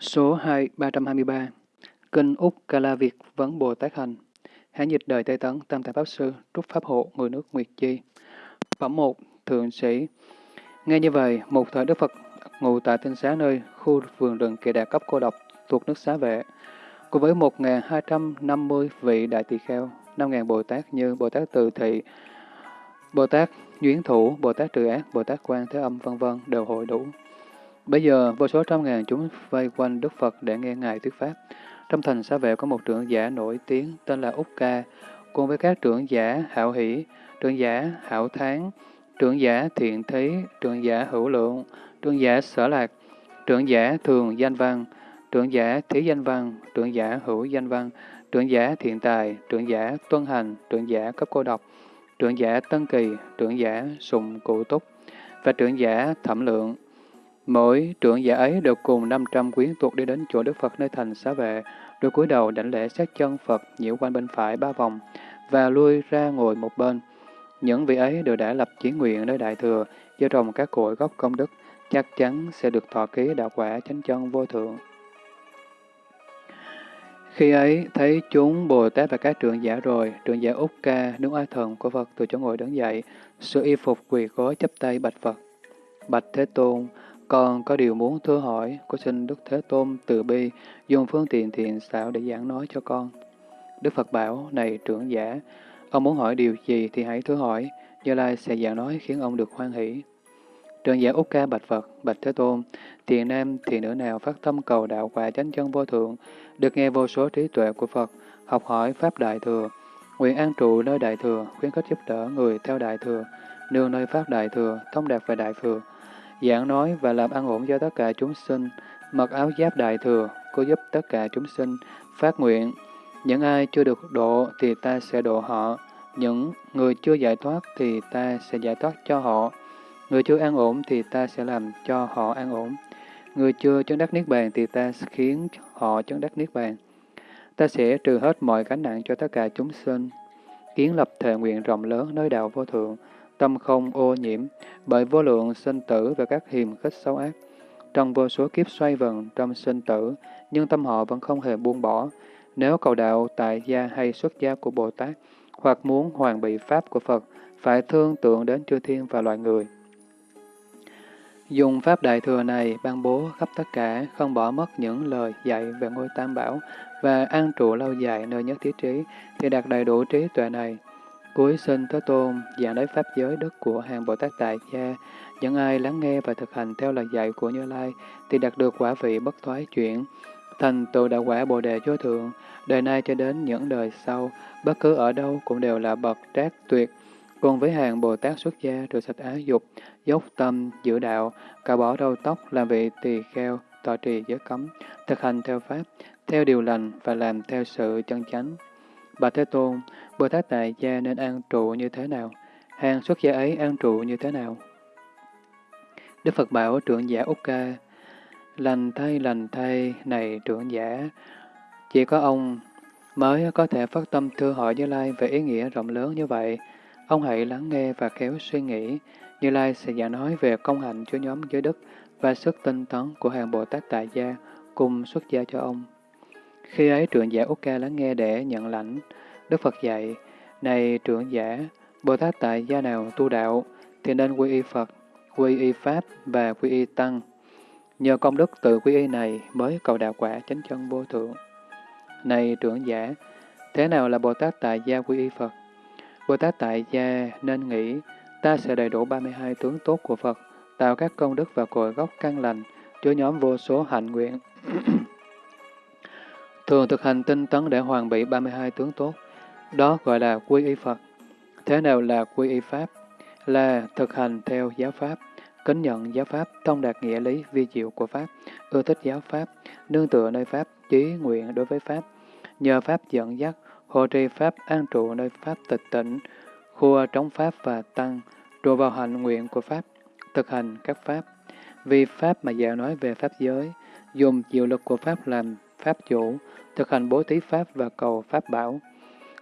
Số 2, 323 Kinh Úc Ca Việt Vấn Bồ Tát Hành. Hán dịch đời Tây Tấn Tam Tạng Pháp Sư Trúc Pháp Hộ Người nước Nguyệt Chi. Phẩm 1 Thượng Sĩ. Nghe như vậy, một thời Đức Phật ngụ tại tinh xá nơi khu vườn rừng kỳ đạt cấp cô độc thuộc nước xá vệ. Cùng với 1.250 vị đại tỳ kheo, 5.000 Bồ Tát như Bồ Tát Từ Thị, Bồ Tát Duyến Thủ, Bồ Tát Trừ Ác, Bồ Tát Quan Thế Âm vân vân đều hội đủ. Bây giờ, vô số trăm ngàn chúng vây quanh Đức Phật để nghe Ngài thuyết Pháp. Trong thành xá vệ có một trưởng giả nổi tiếng tên là Úc Ca, cùng với các trưởng giả Hảo Hỷ, trưởng giả Hảo Tháng, trưởng giả Thiện Thí, trưởng giả Hữu Lượng, trưởng giả Sở Lạc, trưởng giả Thường Danh Văn, trưởng giả Thí Danh Văn, trưởng giả Hữu Danh Văn, trưởng giả Thiện Tài, trưởng giả Tuân Hành, trưởng giả Cấp Cô Độc, trưởng giả Tân Kỳ, trưởng giả Sùng Cụ Túc và trưởng giả Thẩm Lượng. Mỗi trưởng giả ấy đều cùng 500 quyến thuộc đi đến chỗ Đức Phật nơi thành xá vệ, rồi cúi đầu đảnh lễ sát chân Phật nhiễu quanh bên phải ba vòng và lui ra ngồi một bên. Những vị ấy đều đã lập chí nguyện nơi Đại Thừa, gieo trồng các cội gốc công đức, chắc chắn sẽ được thọ ký đạo quả chánh chân vô thượng. Khi ấy, thấy chúng Bồ Tát và các trưởng giả rồi, trưởng giả Úc Ca, đứng oai thần của Phật từ chỗ ngồi đứng dậy, sự y phục quỳ gối chấp tay bạch Phật. Bạch Thế Tôn, con có điều muốn thưa hỏi, có xin Đức Thế Tôn từ bi, dùng phương tiện thiện xảo để giảng nói cho con. Đức Phật bảo, này trưởng giả, ông muốn hỏi điều gì thì hãy thưa hỏi, Như Lai sẽ giảng nói khiến ông được hoan hỷ. Trưởng giả Úc Ca bạch Phật, bạch Thế Tôn, thiện nam, thiện nữ nào phát tâm cầu đạo quả chánh chân vô thượng, được nghe vô số trí tuệ của Phật, học hỏi Pháp Đại Thừa, nguyện an trụ nơi Đại Thừa, khuyến khích giúp đỡ người theo Đại Thừa, nương nơi Pháp Đại Thừa, thông đạt về Đại Thừa, giảng nói và làm an ổn cho tất cả chúng sinh, mặc áo giáp Đại Thừa, cố giúp tất cả chúng sinh, phát nguyện. Những ai chưa được độ thì ta sẽ độ họ, những người chưa giải thoát thì ta sẽ giải thoát cho họ, người chưa an ổn thì ta sẽ làm cho họ an ổn. Người chưa chứng đắc Niết Bàn thì ta khiến họ chứng đắc Niết Bàn. Ta sẽ trừ hết mọi gánh nặng cho tất cả chúng sinh, kiến lập thệ nguyện rộng lớn nơi đạo vô thượng, tâm không ô nhiễm, bởi vô lượng sinh tử và các hiềm khích xấu ác. Trong vô số kiếp xoay vần trong sinh tử, nhưng tâm họ vẫn không hề buông bỏ. Nếu cầu đạo tại gia hay xuất gia của Bồ Tát, hoặc muốn hoàn bị Pháp của Phật, phải thương tượng đến chư thiên và loài người. Dùng Pháp Đại Thừa này ban bố khắp tất cả, không bỏ mất những lời dạy về ngôi Tam Bảo và an trụ lâu dài nơi nhất thiết trí, thì đạt đầy đủ trí tuệ này. Cuối sinh Thế Tôn giảng lấy Pháp giới đất của hàng Bồ Tát Tại Gia, những ai lắng nghe và thực hành theo lời dạy của Như Lai thì đạt được quả vị bất thoái chuyển, thành tựu đạo quả Bồ Đề vô thượng, đời nay cho đến những đời sau, bất cứ ở đâu cũng đều là bậc trác tuyệt, Cùng với hàng Bồ Tát xuất gia rửa sạch ái dục, dốc tâm, giữ đạo, cả bỏ râu tóc, làm vị tỳ kheo, tọa trì giới cấm, thực hành theo Pháp, theo điều lành và làm theo sự chân chánh. Bà Thế Tôn, Bồ Tát Tại Gia nên an trụ như thế nào? Hàng xuất gia ấy an trụ như thế nào? Đức Phật bảo trưởng giả Úc Ca, lành thay lành thay này trưởng giả, chỉ có ông mới có thể phát tâm thưa hỏi Như Lai về ý nghĩa rộng lớn như vậy. Ông hãy lắng nghe và khéo suy nghĩ. Như Lai sẽ giảng nói về công hạnh cho nhóm giới đức và sức tinh tấn của hàng Bồ Tát Tại Gia cùng xuất gia cho ông. Khi ấy trưởng giả Úc Ca lắng nghe để nhận lãnh, Đức Phật dạy, Này trưởng giả, Bồ Tát Tại Gia nào tu đạo, thì nên quy y Phật, quy y Pháp và quy y Tăng. Nhờ công đức tự quy y này mới cầu đạo quả chánh chân vô thượng. Này trưởng giả, thế nào là Bồ Tát Tại Gia quy y Phật? Bồ Tát Tại Gia nên nghĩ, ta sẽ đầy đủ 32 tướng tốt của Phật, tạo các công đức và cội gốc căn lành, cho nhóm vô số hạnh nguyện. Thường thực hành tinh tấn để hoàn bị 32 tướng tốt, đó gọi là quy y Phật. Thế nào là quy y Pháp? Là thực hành theo giáo Pháp, kính nhận giáo Pháp, thông đạt nghĩa lý vi diệu của Pháp, ưa thích giáo Pháp, nương tựa nơi Pháp, chí nguyện đối với Pháp, nhờ Pháp dẫn dắt, hộ trì Pháp an trụ nơi Pháp tịch tỉnh, khua trống Pháp và Tăng, rồi vào hành nguyện của Pháp, thực hành các Pháp. Vì Pháp mà giảng nói về Pháp giới, dùng diệu lực của Pháp làm Pháp chủ, thực hành bố thí Pháp và cầu Pháp bảo.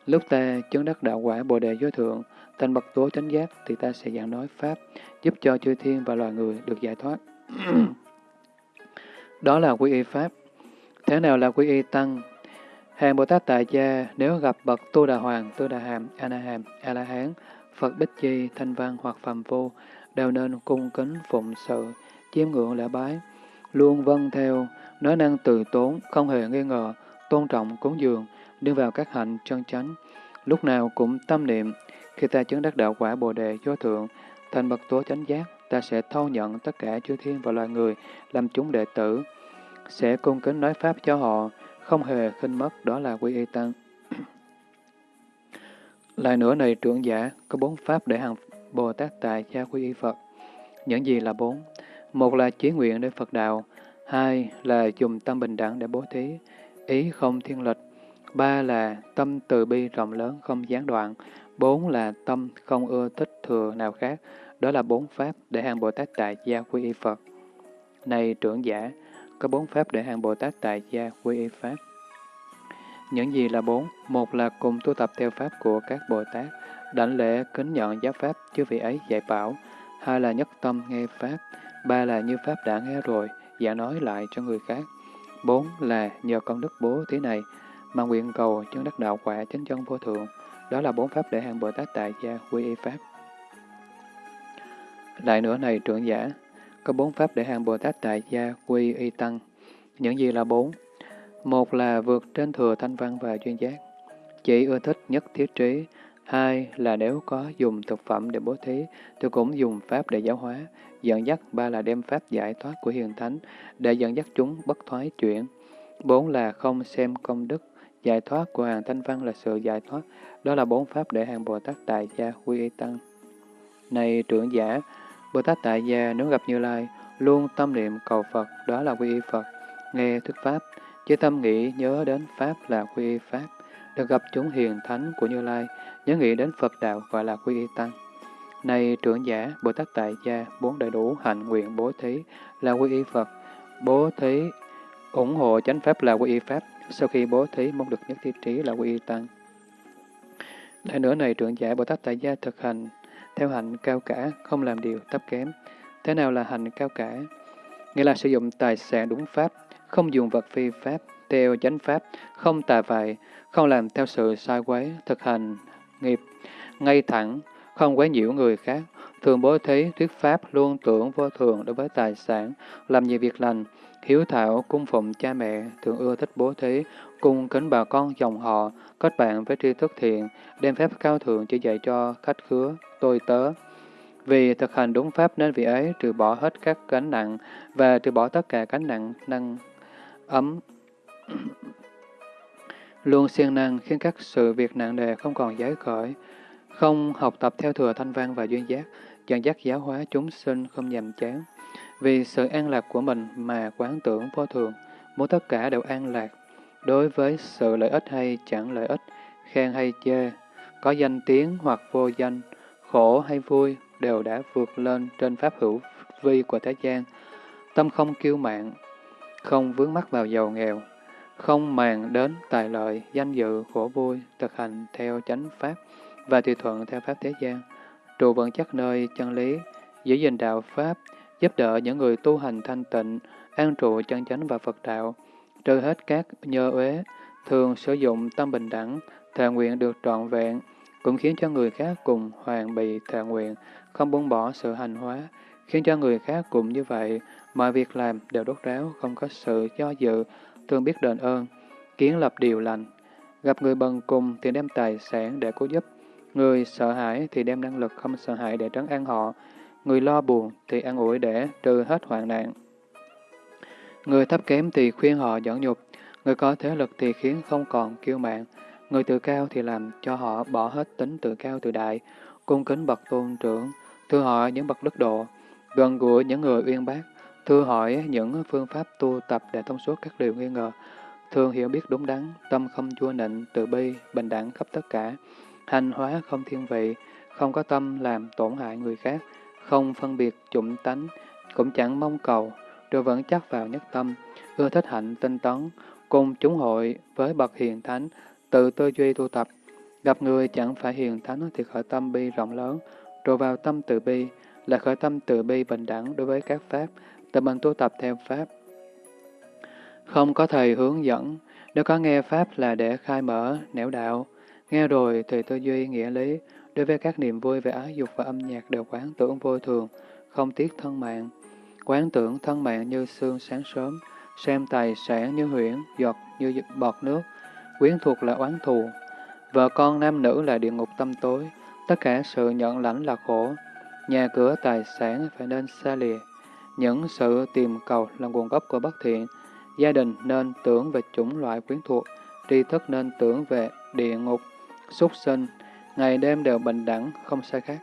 Lúc ta chứng đắc đạo quả Bồ Đề giới Thượng, thành bậc tố chánh giác thì ta sẽ giảng nói Pháp, giúp cho chư thiên và loài người được giải thoát. Đó là quy y Pháp. Thế nào là quy y tăng? Hàng Bồ Tát Tại Gia nếu gặp bậc Tu Đà Hoàng, Tu Đà Hàm, A Na Hàm, A La Hán, Phật Bích Chi, Thanh Văn hoặc Phàm Vô, đều nên cung kính phụng sự, chiêm ngưỡng lễ bái, luôn vâng theo, nói năng từ tốn, không hề nghi ngờ, tôn trọng cúng dường, đưa vào các hạnh chân chánh, lúc nào cũng tâm niệm, khi ta chứng đắc đạo quả Bồ Đề vô thượng, thành bậc tố chánh giác, ta sẽ thâu nhận tất cả chư thiên và loài người làm chúng đệ tử, sẽ cung kính nói pháp cho họ, không hề khinh mất, đó là quy y tăng. Lại nữa này trưởng giả, có bốn pháp để hàng Bồ Tát tại gia quy y Phật. Những gì là bốn? Một là chí nguyện để Phật đạo, hai là dùng tâm bình đẳng để bố thí, ý không thiên lịch, ba là tâm từ bi rộng lớn không gián đoạn, bốn là tâm không ưa thích thừa nào khác, đó là bốn pháp để hàng Bồ Tát tại gia quy y Phật. Này trưởng giả, có bốn pháp để hàng Bồ Tát tại gia quy y Pháp. Những gì là bốn? Một là cùng tu tập theo Pháp của các Bồ Tát, đảnh lễ kính nhận giáo Pháp chư vị ấy dạy bảo. Hai là nhất tâm nghe Pháp. Ba là như Pháp đã nghe rồi, giả nói lại cho người khác. Bốn là nhờ công đức bố thí này mà nguyện cầu chân đắc đạo quả chánh chân vô thượng. Đó là bốn pháp để hàng Bồ Tát tại gia quy y Pháp. Lại nữa này trưởng giả, có bốn pháp để hàng Bồ Tát tại gia quy y tăng. Những gì là bốn? Một là vượt trên thừa thanh văn và chuyên giác, chỉ ưa thích nhất thiết trí. Hai là nếu có dùng thực phẩm để bố thí, tôi cũng dùng pháp để giáo hóa, dẫn dắt. Ba là đem pháp giải thoát của hiền thánh để dẫn dắt chúng bất thoái chuyển. Bốn là không xem công đức, giải thoát của hàng thanh văn là sự giải thoát. Đó là bốn pháp để hàng Bồ Tát tại gia quy y tăng. Này trưởng giả, Bồ Tát Tại Gia nếu gặp Như Lai, luôn tâm niệm cầu Phật, đó là quy y Phật, nghe thuyết Pháp, chỉ tâm nghĩ nhớ đến Pháp là quy y Pháp, được gặp chúng hiền thánh của Như Lai, nhớ nghĩ đến Phật đạo gọi là quy y Tăng. Này trưởng giả, Bồ Tát Tại Gia, bốn đầy đủ hạnh nguyện bố thí là quy y Phật, bố thí ủng hộ chánh Pháp là quy y Pháp, sau khi bố thí mong được nhất thiết trí là quy y Tăng. Lại nữa này trưởng giả Bồ Tát Tại Gia thực hành theo hạnh cao cả, không làm điều thấp kém. Thế nào là hạnh cao cả? Nghĩa là sử dụng tài sản đúng pháp, không dùng vật phi pháp, theo chánh pháp, không tà vại, không làm theo sự sai quấy, thực hành nghiệp, ngay thẳng, không quấy nhiễu người khác, thường bố thí, thuyết pháp, luôn tưởng vô thường đối với tài sản, làm nhiều việc lành, hiếu thảo, cung phụng cha mẹ, thường ưa thích bố thí, cung kính bà con dòng họ, kết bạn với tri thức thiện, đem phép cao thượng chỉ dạy cho khách khứa, tôi tớ. Vì thực hành đúng pháp nên vị ấy trừ bỏ hết các gánh nặng và trừ bỏ tất cả gánh nặng năng ấm luôn siêng năng khiến các sự việc nặng nề không còn giấy khởi, không học tập theo thừa thanh văn và duyên giác, dẫn dắt giáo hóa chúng sinh không nhàm chán. Vì sự an lạc của mình mà quán tưởng vô thường, muốn tất cả đều an lạc. Đối với sự lợi ích hay chẳng lợi ích, khen hay chê, có danh tiếng hoặc vô danh, khổ hay vui đều đã vượt lên trên pháp hữu vi của thế gian. Tâm không kiêu mạn, không vướng mắc vào giàu nghèo, không màng đến tài lợi, danh dự, khổ vui, thực hành theo chánh pháp và tùy thuận theo pháp thế gian, trụ vững chắc nơi chân lý, giữ gìn đạo pháp, giúp đỡ những người tu hành thanh tịnh, an trụ chân chánh và Phật đạo, trừ hết các nhơ uế, thường sử dụng tâm bình đẳng, thệ nguyện được trọn vẹn, cũng khiến cho người khác cùng hoàn bị thệ nguyện, không buông bỏ sự hành hóa, khiến cho người khác cũng như vậy, mọi việc làm đều đốt ráo, không có sự do dự, thường biết đền ơn, kiến lập điều lành. Gặp người bần cùng thì đem tài sản để cứu giúp, người sợ hãi thì đem năng lực không sợ hãi để trấn an họ, người lo buồn thì an ủi để trừ hết hoạn nạn. Người thấp kém thì khuyên họ dẫn nhục, người có thế lực thì khiến không còn kiêu mạn, Người tự cao thì làm cho họ bỏ hết tính tự cao tự đại, cung kính bậc tôn trưởng, thưa hỏi những bậc đức độ, gần gũi những người uyên bác, thưa hỏi những phương pháp tu tập để thông suốt các điều nghi ngờ, thường hiểu biết đúng đắn, tâm không chua nịnh, từ bi, bình đẳng khắp tất cả, thanh hóa không thiên vị, không có tâm làm tổn hại người khác, không phân biệt chủng tánh, cũng chẳng mong cầu, rồi vẫn chắc vào nhất tâm, ưa thích hạnh tinh tấn, cùng chúng hội với bậc hiền thánh, tự tư duy tu tập, gặp người chẳng phải hiền thánh thì khởi tâm bi rộng lớn, rồi vào tâm từ bi, là khởi tâm từ bi bình đẳng đối với các pháp, tự mình tu tập theo pháp. Không có thầy hướng dẫn, nếu có nghe Pháp là để khai mở, nẻo đạo. Nghe rồi thì tư duy, nghĩa lý, đối với các niềm vui về ái dục và âm nhạc đều quán tưởng vô thường, không tiếc thân mạng. Quán tưởng thân mạng như sương sáng sớm, xem tài sản như huyễn, giọt như bọt nước, quyến thuộc là oán thù. Vợ con nam nữ là địa ngục tâm tối, tất cả sự nhận lãnh là khổ. Nhà cửa tài sản phải nên xa lìa. Những sự tìm cầu là nguồn gốc của bất thiện. Gia đình nên tưởng về chủng loại quyến thuộc, tri thức nên tưởng về địa ngục, súc sinh, ngày đêm đều bình đẳng, không sai khác.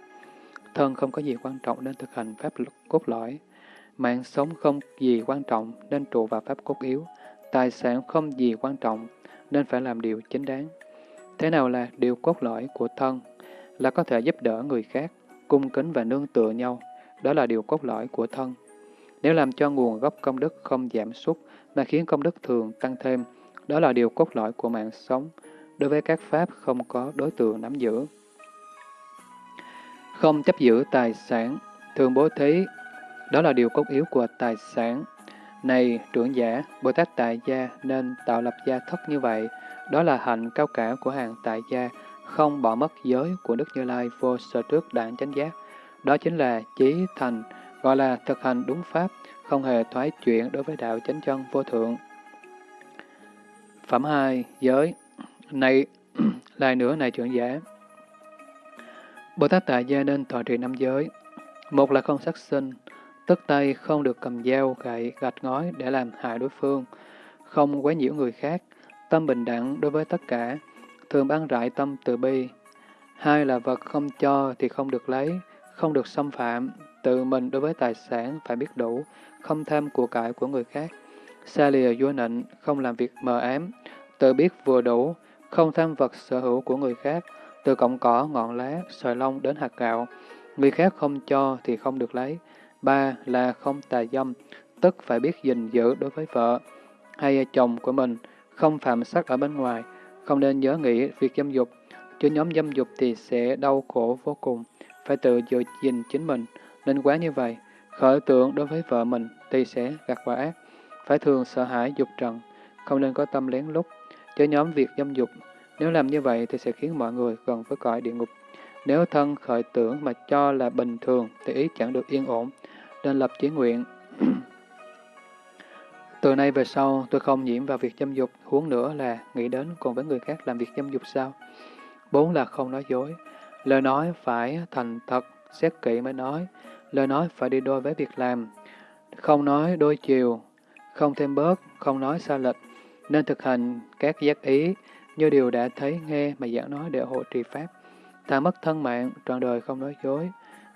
Thân không có gì quan trọng nên thực hành pháp cốt lõi. Mạng sống không gì quan trọng nên trụ vào pháp cốt yếu. Tài sản không gì quan trọng nên phải làm điều chính đáng. Thế nào là điều cốt lõi của thân? Là có thể giúp đỡ người khác, cung kính và nương tựa nhau. Đó là điều cốt lõi của thân. Nếu làm cho nguồn gốc công đức không giảm sút mà khiến công đức thường tăng thêm, đó là điều cốt lõi của mạng sống. Đối với các pháp không có đối tượng nắm giữ. Không chấp giữ tài sản, thường bố thí, đó là điều cốt yếu của tài sản. Này trưởng giả, Bồ Tát Tại Gia nên tạo lập gia thất như vậy, đó là hạnh cao cả của hàng Tại Gia, không bỏ mất giới của Đức Như Lai vô sở trước đảng chánh giác. Đó chính là chí thành, gọi là thực hành đúng pháp, không hề thoái chuyển đối với đạo chánh chân vô thượng. Phẩm 2. Giới này, lại nữa này trưởng giả. Bồ Tát Tại Gia nên thọ trì năm giới. Một là không sát sinh, tức tay không được cầm dao, gậy, gạch ngói để làm hại đối phương, không quấy nhiễu người khác, tâm bình đẳng đối với tất cả, thường ban rải tâm từ bi. Hai là vật không cho thì không được lấy, không được xâm phạm, tự mình đối với tài sản phải biết đủ, không tham của cải của người khác, xa lìa vua nịnh, không làm việc mờ ám, tự biết vừa đủ, không tham vật sở hữu của người khác, từ cọng cỏ, ngọn lá, sợi lông đến hạt gạo, người khác không cho thì không được lấy. Ba là không tà dâm, tức phải biết gìn giữ đối với vợ hay chồng của mình, không phạm sắc ở bên ngoài, không nên nhớ nghĩ việc dâm dục, chứ nhóm dâm dục thì sẽ đau khổ vô cùng, phải tự giữ gìn chính mình, nên quá như vậy, khởi tưởng đối với vợ mình thì sẽ gặt quả ác, phải thường sợ hãi dục trần, không nên có tâm lén lút, cho nhóm việc dâm dục, nếu làm như vậy thì sẽ khiến mọi người gần với cõi địa ngục. Nếu thân khởi tưởng mà cho là bình thường thì ý chẳng được yên ổn, nên lập chí nguyện. Từ nay về sau, tôi không nhiễm vào việc dâm dục, huống nữa là nghĩ đến còn với người khác làm việc dâm dục sao? Bốn là không nói dối. Lời nói phải thành thật, xét kỹ mới nói. Lời nói phải đi đôi với việc làm. Không nói đôi chiều, không thêm bớt, không nói xa lệch. Nên thực hành các giác ý, như điều đã thấy nghe mà giảng nói để hộ trì Pháp. Thà mất thân mạng, trọn đời không nói dối.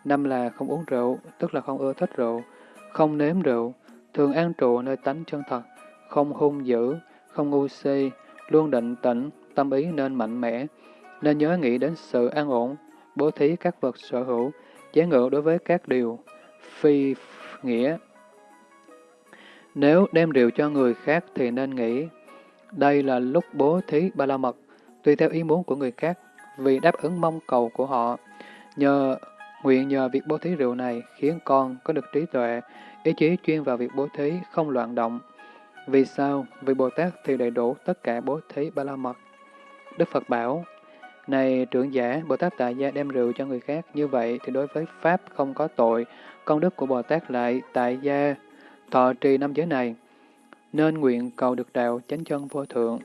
Năm là không uống rượu, tức là không ưa thích rượu. Không nếm rượu, thường an trụ nơi tánh chân thật, không hung dữ, không ngu si, luôn định tĩnh, tâm ý nên mạnh mẽ, nên nhớ nghĩ đến sự an ổn, bố thí các vật sở hữu, chế ngự đối với các điều phi nghĩa. Nếu đem rượu cho người khác thì nên nghĩ, đây là lúc bố thí ba la mật, tùy theo ý muốn của người khác, vì đáp ứng mong cầu của họ. Nhờ nguyện nhờ việc bố thí rượu này khiến con có được trí tuệ, ý chí chuyên vào việc bố thí, không loạn động. Vì sao? Vì Bồ Tát thì đầy đủ tất cả bố thí ba la mật. Đức Phật bảo, này trưởng giả, Bồ Tát tại gia đem rượu cho người khác, như vậy thì đối với Pháp không có tội, công đức của Bồ Tát lại tại gia thọ trì năm giới này, nên nguyện cầu được đạo chánh chân vô thượng.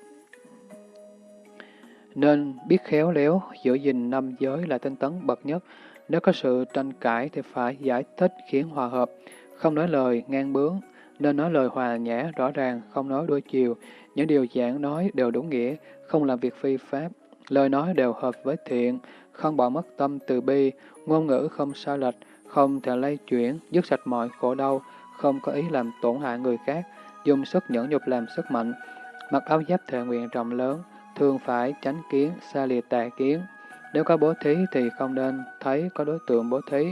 Nên biết khéo léo, giữ gìn năm giới là tinh tấn bậc nhất. Nếu có sự tranh cãi thì phải giải thích khiến hòa hợp, không nói lời ngang bướng, nên nói lời hòa nhã rõ ràng, không nói đôi chiều. Những điều giảng nói đều đúng nghĩa, không làm việc phi pháp. Lời nói đều hợp với thiện, không bỏ mất tâm từ bi, ngôn ngữ không sai lệch, không thể lay chuyển, dứt sạch mọi khổ đau, không có ý làm tổn hại người khác, dùng sức nhẫn nhục làm sức mạnh, mặc áo giáp thệ nguyện rộng lớn, thường phải tránh kiến, xa lìa tà kiến. Nếu có bố thí thì không nên thấy có đối tượng bố thí.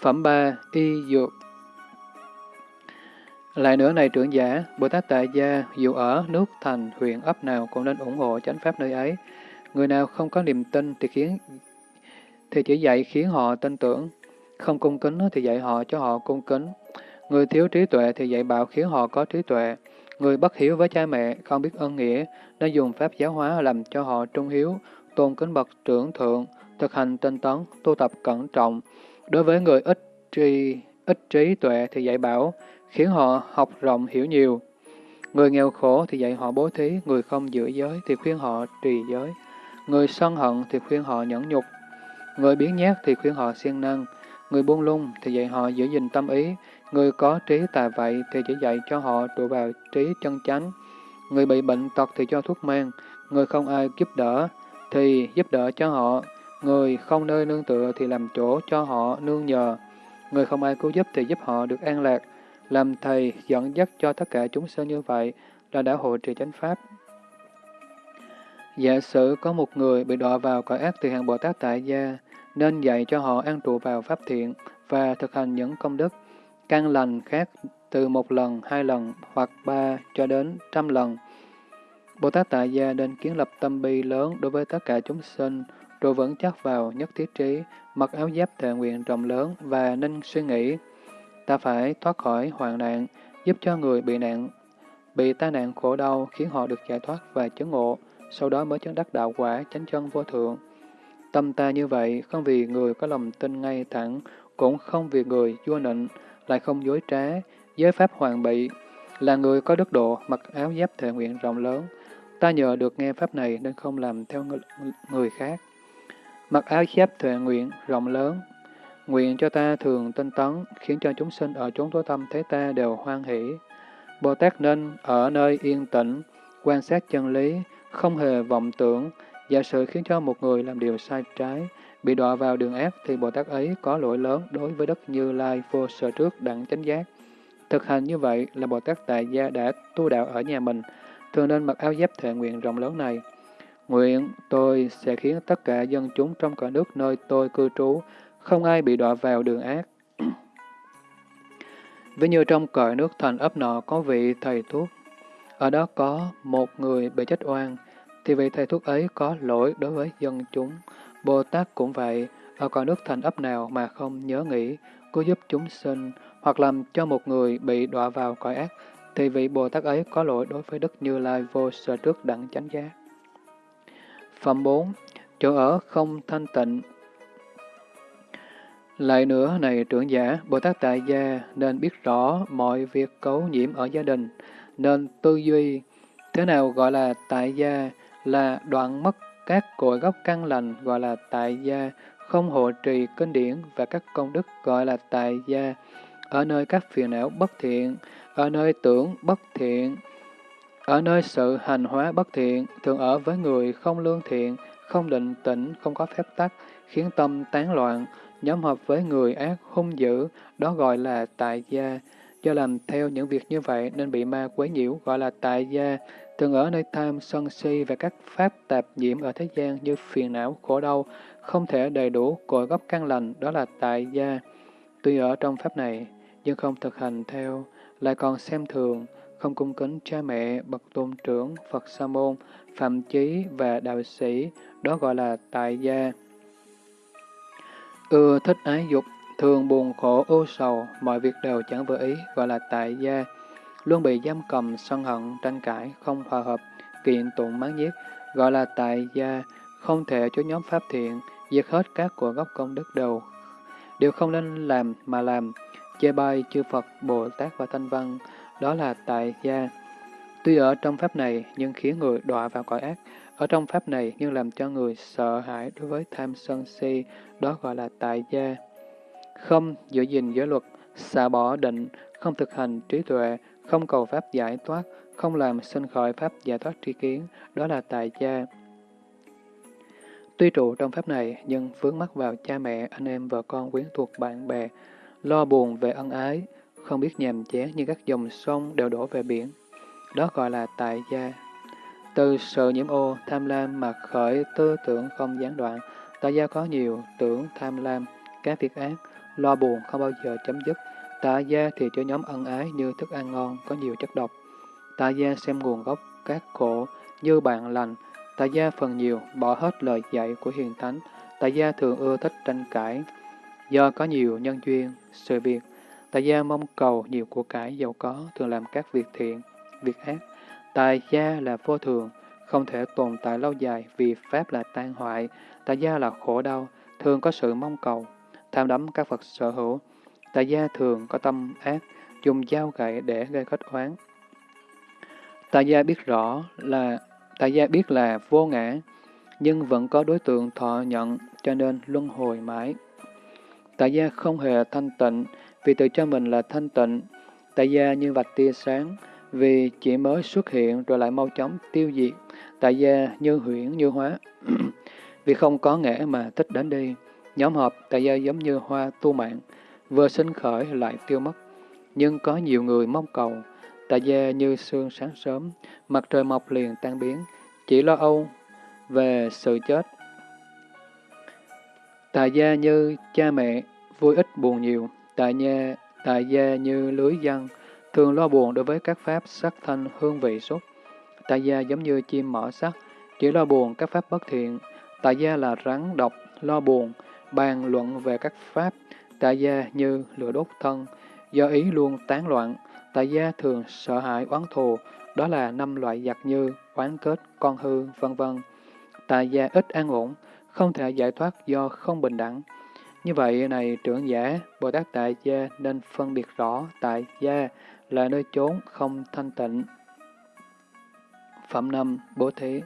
Phẩm 3. Y Dược Lại nữa này trưởng giả, Bồ Tát Tại Gia dù ở nước thành huyện ấp nào cũng nên ủng hộ chánh pháp nơi ấy. Người nào không có niềm tin thì khiến thì chỉ dạy khiến họ tin tưởng, không cung kính thì dạy họ cho họ cung kính. Người thiếu trí tuệ thì dạy bảo khiến họ có trí tuệ. Người bất hiếu với cha mẹ, không biết ân nghĩa, nên dùng pháp giáo hóa làm cho họ trung hiếu, tôn kính bậc trưởng thượng, thực hành tinh tấn, tu tập cẩn trọng. Đối với người ít trí, ít trí tuệ thì dạy bảo, khiến họ học rộng hiểu nhiều. Người nghèo khổ thì dạy họ bố thí, người không giữ giới thì khuyên họ trì giới. Người sân hận thì khuyên họ nhẫn nhục. Người biến nhát thì khuyên họ siêng năng. Người buông lung thì dạy họ giữ gìn tâm ý. Người có trí tà vậy thì chỉ dạy cho họ trụ vào trí chân chánh. Người bị bệnh tật thì cho thuốc men. Người không ai giúp đỡ thì giúp đỡ cho họ. Người không nơi nương tựa thì làm chỗ cho họ nương nhờ. Người không ai cứu giúp thì giúp họ được an lạc. Làm thầy dẫn dắt cho tất cả chúng sinh như vậy là đã hộ trì chánh pháp. Giả sử có một người bị đọa vào cõi ác từ hàng Bồ Tát tại gia nên dạy cho họ an trụ vào pháp thiện và thực hành những công đức căn lành khác từ một lần, hai lần hoặc ba cho đến trăm lần. Bồ Tát Tại Gia nên kiến lập tâm bi lớn đối với tất cả chúng sinh, rồi vẫn chắc vào nhất thiết trí, mặc áo giáp thệ nguyện rộng lớn và nên suy nghĩ. Ta phải thoát khỏi hoạn nạn, giúp cho người bị nạn, bị tai nạn khổ đau khiến họ được giải thoát và chứng ngộ, sau đó mới chứng đắc đạo quả chánh chân vô thượng. Tâm ta như vậy, không vì người có lòng tin ngay thẳng, cũng không vì người vua nịnh, lại không dối trá, giới pháp hoàn bị, là người có đức độ, mặc áo giáp thệ nguyện rộng lớn. Ta nhờ được nghe pháp này nên không làm theo người khác. Mặc áo giáp thệ nguyện rộng lớn, nguyện cho ta thường tinh tấn, khiến cho chúng sinh ở chốn tối tâm thế ta đều hoan hỷ. Bồ Tát nên ở nơi yên tĩnh, quan sát chân lý, không hề vọng tưởng, giả sử khiến cho một người làm điều sai trái, bị đọa vào đường ác thì Bồ Tát ấy có lỗi lớn đối với đất Như Lai vô sở trước đẳng chánh giác. Thực hành như vậy là Bồ Tát Tại Gia đã tu đạo ở nhà mình, thường nên mặc áo giáp thệ nguyện rộng lớn này. Nguyện tôi sẽ khiến tất cả dân chúng trong cả nước nơi tôi cư trú, không ai bị đọa vào đường ác. Ví như trong cõi nước thành ấp nọ có vị thầy thuốc, ở đó có một người bị chết oan, thì vị thầy thuốc ấy có lỗi đối với dân chúng. Bồ Tát cũng vậy, ở cõi nước thành ấp nào mà không nhớ nghĩ, cứu giúp chúng sinh, hoặc làm cho một người bị đọa vào cõi ác, thì vị Bồ Tát ấy có lỗi đối với Đức Như Lai vô sở trước đẳng chánh giác. Phẩm 4. Chỗ ở không thanh tịnh Lại nữa này trưởng giả, Bồ Tát Tại Gia nên biết rõ mọi việc cấu nhiễm ở gia đình, nên tư duy thế nào gọi là tại gia là đoạn mất các cội gốc căn lành gọi là tại gia, không hộ trì kinh điển và các công đức gọi là tại gia, ở nơi các phiền não bất thiện, ở nơi tưởng bất thiện, ở nơi sự hành hóa bất thiện, thường ở với người không lương thiện, không định tĩnh, không có phép tắc, khiến tâm tán loạn, nhóm hợp với người ác hung dữ, đó gọi là tại gia. Do làm theo những việc như vậy nên bị ma quấy nhiễu, gọi là tại gia, Từng ở nơi tham, sân si và các pháp tạp nhiễm ở thế gian như phiền não, khổ đau, không thể đầy đủ cội gốc căn lành, đó là tại gia. Tuy ở trong pháp này, nhưng không thực hành theo, lại còn xem thường, không cung kính cha mẹ, bậc tôn trưởng, Phật Sa môn, phạm chí và đạo sĩ, đó gọi là tại gia. Ưa thích ái dục, thường buồn khổ ô sầu, mọi việc đều chẳng vừa ý, gọi là tại gia luôn bị giam cầm, sân hận, tranh cãi, không hòa hợp, kiện tụng mắng nhiếc gọi là tại gia, không thể cho nhóm pháp thiện, diệt hết các của gốc công đức đều, đều không nên làm mà làm, chê bai chư Phật, Bồ Tát và Thanh Văn, đó là tại gia. Tuy ở trong pháp này nhưng khiến người đọa vào cõi ác, ở trong pháp này nhưng làm cho người sợ hãi đối với tham sân si, đó gọi là tại gia. Không giữ gìn giới luật, xả bỏ định, không thực hành trí tuệ, không cầu pháp giải thoát, không làm sinh khởi pháp giải thoát tri kiến, đó là tại gia. Tuy trụ trong pháp này, nhưng vướng mắc vào cha mẹ, anh em, vợ con, quyến thuộc, bạn bè, lo buồn về ân ái, không biết nhàm chán như các dòng sông đều đổ về biển. Đó gọi là tại gia. Từ sự nhiễm ô, tham lam mà khởi tư tưởng không gián đoạn, tại gia có nhiều tưởng tham lam, các việc ác, lo buồn không bao giờ chấm dứt, Tà gia thì cho nhóm ân ái như thức ăn ngon, có nhiều chất độc. Tà gia xem nguồn gốc các khổ như bạn lành. Tà gia phần nhiều bỏ hết lời dạy của hiền thánh. Tà gia thường ưa thích tranh cãi. Do có nhiều nhân duyên, sự việc, Tại gia mong cầu nhiều của cải giàu có, thường làm các việc thiện, việc ác. Tại gia là vô thường, không thể tồn tại lâu dài vì Pháp là tan hoại. Tại gia là khổ đau, thường có sự mong cầu, tham đắm các vật sở hữu. Tại gia thường có tâm ác, dùng dao gậy để gây kết oán. Tại gia biết rõ là tại gia biết là vô ngã, nhưng vẫn có đối tượng thọ nhận, cho nên luân hồi mãi. Tại gia không hề thanh tịnh, vì tự cho mình là thanh tịnh. Tại gia như vạch tia sáng, vì chỉ mới xuất hiện rồi lại mau chóng tiêu diệt. Tại gia như huyễn như hóa, vì không có ngã mà thích đến đi. Nhóm họp tại gia giống như hoa tu mạng, vừa sinh khởi lại tiêu mất. Nhưng có nhiều người mong cầu, tại gia như sương sáng sớm, mặt trời mọc liền tan biến, chỉ lo âu về sự chết. Tại gia như cha mẹ, vui ít buồn nhiều, tại gia, tại gia như lưới dân, thường lo buồn đối với các pháp sắc thanh hương vị xúc. Tại gia giống như chim mỏ sắt, chỉ lo buồn các pháp bất thiện. Tại gia là rắn độc, lo buồn, bàn luận về các pháp. Tại gia như lửa đốt thân, do ý luôn tán loạn. Tại gia thường sợ hãi oán thù, đó là năm loại giặc như oán kết, con hư, vân vân. Tại gia ít an ổn, không thể giải thoát do không bình đẳng. Như vậy này trưởng giả, Bồ Tát Tại Gia nên phân biệt rõ Tại Gia là nơi chốn không thanh tịnh. Phẩm năm Bố Thí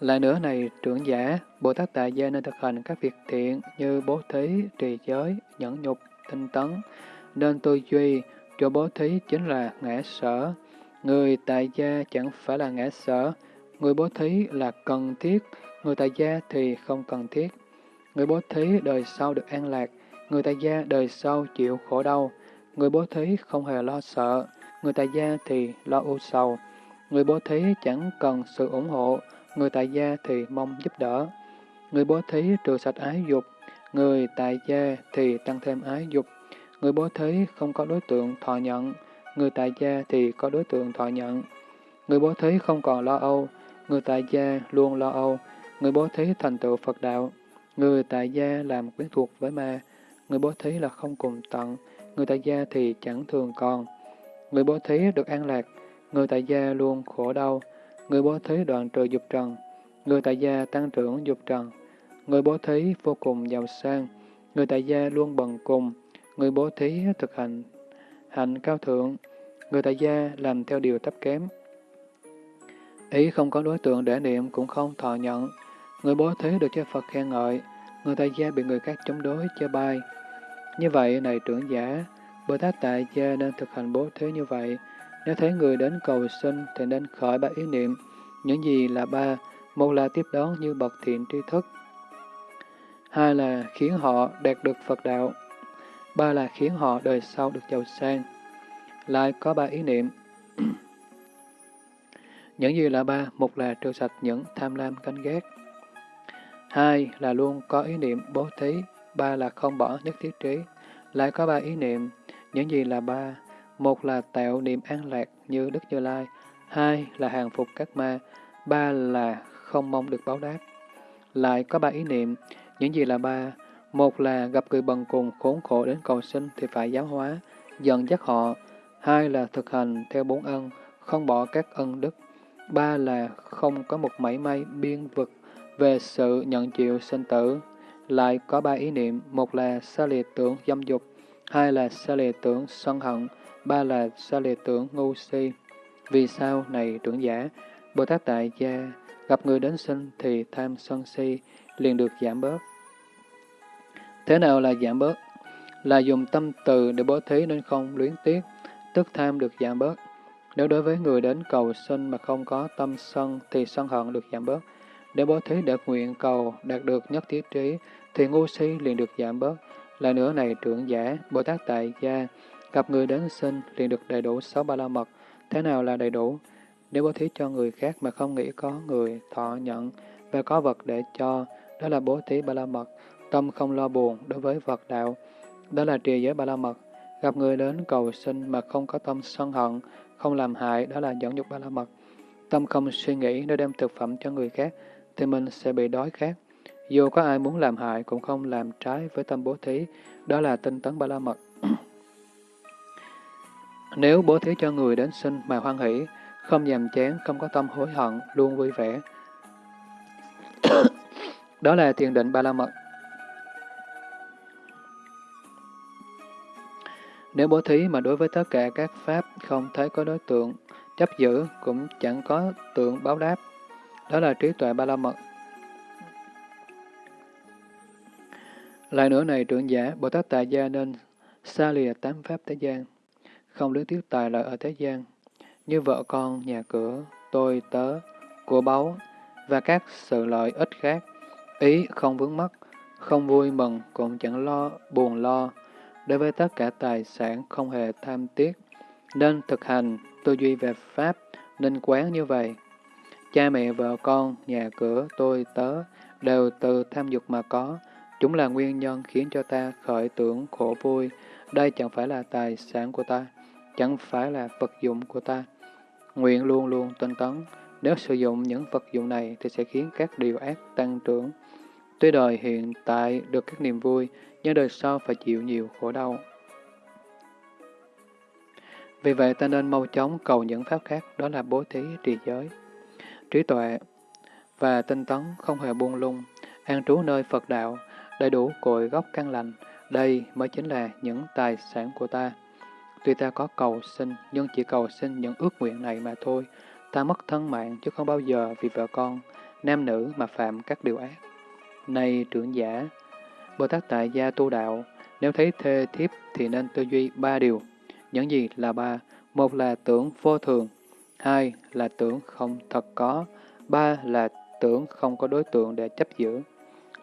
Lại nữa này trưởng giả, Bồ Tát Tại Gia nên thực hành các việc thiện như bố thí, trì giới, nhẫn nhục, tinh tấn, nên tư duy, cho bố thí chính là ngã sở. Người tại gia chẳng phải là ngã sở, người bố thí là cần thiết, người tại gia thì không cần thiết. Người bố thí đời sau được an lạc, người tại gia đời sau chịu khổ đau. Người bố thí không hề lo sợ, người tại gia thì lo u sầu. Người bố thí chẳng cần sự ủng hộ, người tại gia thì mong giúp đỡ. Người bố thí trừ sạch ái dục, người tại gia thì tăng thêm ái dục. Người bố thí không có đối tượng thọ nhận, người tại gia thì có đối tượng thọ nhận. Người bố thí không còn lo âu, người tại gia luôn lo âu. Người bố thí thành tựu Phật đạo, người tại gia làm quyến thuộc với ma. Người bố thí là không cùng tận, người tại gia thì chẳng thường còn. Người bố thí được an lạc, người tại gia luôn khổ đau. Người bố thí đoạn trừ dục trần, người tại gia tăng trưởng dục trần. Người bố thí vô cùng giàu sang, người tại gia luôn bần cùng. Người bố thí thực hành hạnh cao thượng, người tại gia làm theo điều thấp kém. Ý không có đối tượng để niệm cũng không thọ nhận. Người bố thí được cho Phật khen ngợi, người tại gia bị người khác chống đối, chê bai. Như vậy, này trưởng giả, Bồ Tát tại gia nên thực hành bố thí như vậy. Nếu thấy người đến cầu sinh thì nên khởi ba ý niệm. Những gì là ba? Một là tiếp đón như bậc thiện tri thức. Hai là khiến họ đạt được Phật đạo. Ba là khiến họ đời sau được giàu sang. Lại có ba ý niệm. những gì là ba? Một là trừ sạch những tham lam canh ghét. Hai là luôn có ý niệm bố thí. Ba là không bỏ nhất thiết trí. Lại có ba ý niệm. Những gì là ba? Một là tạo niệm an lạc như Đức Như Lai. Hai là hàng phục các ma. Ba là không mong được báo đáp. Lại có ba ý niệm. Những gì là ba? Một là gặp người bần cùng khốn khổ đến cầu sinh thì phải giáo hóa, dần dắt họ. Hai là thực hành theo bốn ân, không bỏ các ân đức. Ba là không có một mảy may biên vực về sự nhận chịu sinh tử. Lại có ba ý niệm, một là xa lìa tưởng dâm dục, hai là xa lìa tưởng sân hận, ba là xa lìa tưởng ngu si. Vì sao này trưởng giả, Bồ Tát Tại Gia gặp người đến sinh thì tham sân si liền được giảm bớt. Thế nào là giảm bớt? Là dùng tâm từ để bố thí nên không luyến tiếc, tức tham được giảm bớt. Nếu đối với người đến cầu sinh mà không có tâm sân thì sân hận được giảm bớt. Để bố thí đạt nguyện cầu đạt được nhất thiết trí thì ngu si liền được giảm bớt. là nữa này trưởng giả, Bồ Tát Tại Gia, gặp người đến sinh liền được đầy đủ sáu ba la mật. Thế nào là đầy đủ? Nếu bố thí cho người khác mà không nghĩ có người thọ nhận và có vật để cho, đó là bố thí ba la mật. Tâm không lo buồn đối với vật đạo, đó là trì giới ba la mật. Gặp người đến cầu sinh mà không có tâm sân hận, không làm hại, đó là dẫn dục ba la mật. Tâm không suy nghĩ nếu đem thực phẩm cho người khác, thì mình sẽ bị đói khát. Dù có ai muốn làm hại cũng không làm trái với tâm bố thí, đó là tinh tấn ba la mật. Nếu bố thí cho người đến sinh mà hoan hỷ, không nhàm chán, không có tâm hối hận, luôn vui vẻ. Đó là thiền định ba la mật. Nếu bố thí mà đối với tất cả các pháp không thấy có đối tượng chấp giữ, cũng chẳng có tượng báo đáp. Đó là trí tuệ ba la mật. Lại nữa này trưởng giả, Bồ Tát Tại Gia nên xa lìa tám pháp thế gian, không luyến tiếc tài lợi ở thế gian, như vợ con, nhà cửa, tôi, tớ, của báu, và các sự lợi ích khác, ý không vướng mắc, không vui mừng, cũng chẳng lo, buồn lo. Đối với tất cả tài sản không hề tham tiếc, nên thực hành tư duy về Pháp, nên quán như vậy. Cha mẹ, vợ con, nhà cửa, tôi, tớ, đều từ tham dục mà có, chúng là nguyên nhân khiến cho ta khởi tưởng khổ vui. Đây chẳng phải là tài sản của ta, chẳng phải là vật dụng của ta. Nguyện luôn luôn tinh tấn, nếu sử dụng những vật dụng này thì sẽ khiến các điều ác tăng trưởng. Tuy đời hiện tại được các niềm vui, nhưng đời sau phải chịu nhiều khổ đau. Vì vậy ta nên mau chóng cầu những pháp khác, đó là bố thí, trì giới, trí tuệ và tinh tấn không hề buông lung, an trú nơi Phật đạo, đầy đủ cội gốc căn lành. Đây mới chính là những tài sản của ta. Tuy ta có cầu xin, nhưng chỉ cầu xin những ước nguyện này mà thôi. Ta mất thân mạng chứ không bao giờ vì vợ con, nam nữ mà phạm các điều ác. Này trưởng giả, Bồ Tát Tại Gia tu đạo, nếu thấy thê thiếp thì nên tư duy ba điều. Những gì là ba? Một là tưởng vô thường, hai là tưởng không thật có, ba là tưởng không có đối tượng để chấp giữ.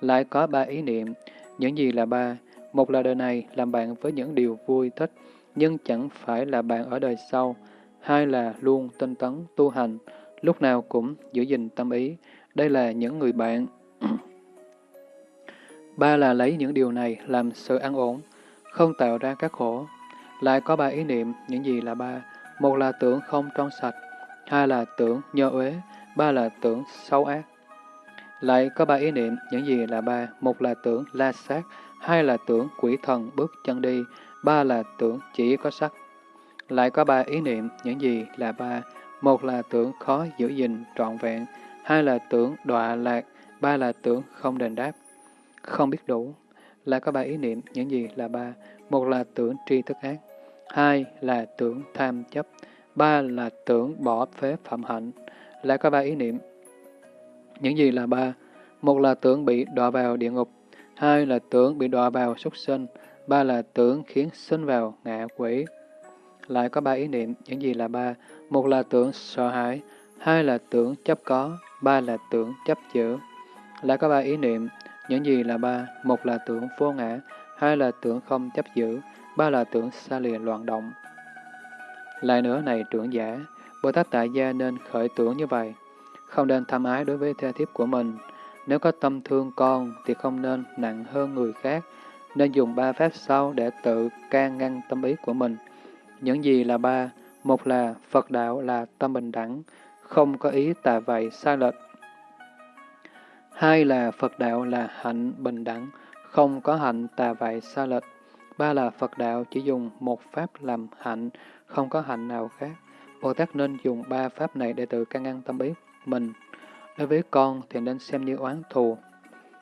Lại có ba ý niệm, những gì là ba? Một là đời này làm bạn với những điều vui thích, nhưng chẳng phải là bạn ở đời sau. Hai là luôn tinh tấn, tu hành, lúc nào cũng giữ gìn tâm ý. Đây là những người bạn. ba là lấy những điều này làm sự an ổn, không tạo ra các khổ. Lại có ba ý niệm, những gì là ba? Một là tưởng không trong sạch, hai là tưởng nhơ uế, ba là tưởng xấu ác. Lại có ba ý niệm, những gì là ba? Một là tưởng la sát, hai là tưởng quỷ thần bước chân đi, ba là tưởng chỉ có sắc. Lại có ba ý niệm, những gì là ba? Một là tưởng khó giữ gìn trọn vẹn, hai là tưởng đọa lạc, ba là tưởng không đền đáp, không biết đủ. Lại có ba ý niệm, những gì là ba? Một là tưởng tri thức ác, hai là tưởng tham chấp, ba là tưởng bỏ phế phạm hạnh. Lại có ba ý niệm, những gì là ba? Một là tưởng bị đọa vào địa ngục, hai là tưởng bị đọa vào súc sinh, ba là tưởng khiến sinh vào ngạ quỷ. Lại có ba ý niệm, những gì là ba? Một là tưởng sợ hãi, hai là tưởng chấp có, ba là tưởng chấp giữ. Lại có ba ý niệm, những gì là ba? Một là tưởng vô ngã, hai là tưởng không chấp giữ, ba là tưởng xa lìa loạn động. Lại nữa này trưởng giả, Bồ Tát Tại Gia nên khởi tưởng như vậy, không nên tham ái đối với thê thiếp của mình. Nếu có tâm thương con thì không nên nặng hơn người khác, nên dùng ba pháp sau để tự can ngăn tâm ý của mình. Những gì là ba? Một là Phật đạo là tâm bình đẳng, không có ý tà vậy sai lệch. Hai là Phật đạo là hạnh bình đẳng, không có hạnh tà vậy sai lệch. Ba là Phật đạo chỉ dùng một pháp làm hạnh, không có hạnh nào khác. Bồ Tát nên dùng ba pháp này để tự can ngăn tâm ý mình. Đối với con thì nên xem như oán thù,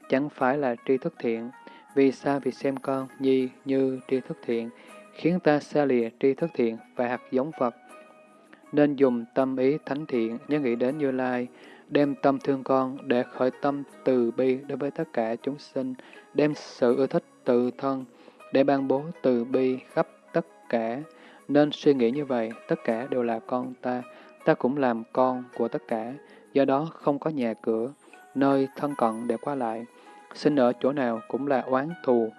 chẳng phải là tri thức thiện. Vì sao vì xem con nhi như tri thức thiện, khiến ta xa lìa tri thức thiện và hạt giống Phật. Nên dùng tâm ý thánh thiện, nhớ nghĩ đến Như Lai, đem tâm thương con để khởi tâm từ bi đối với tất cả chúng sinh, đem sự ưa thích tự thân để ban bố từ bi khắp tất cả. Nên suy nghĩ như vậy, tất cả đều là con ta, ta cũng làm con của tất cả, do đó không có nhà cửa, nơi thân cận để qua lại. Sinh ở chỗ nào cũng là oán thù.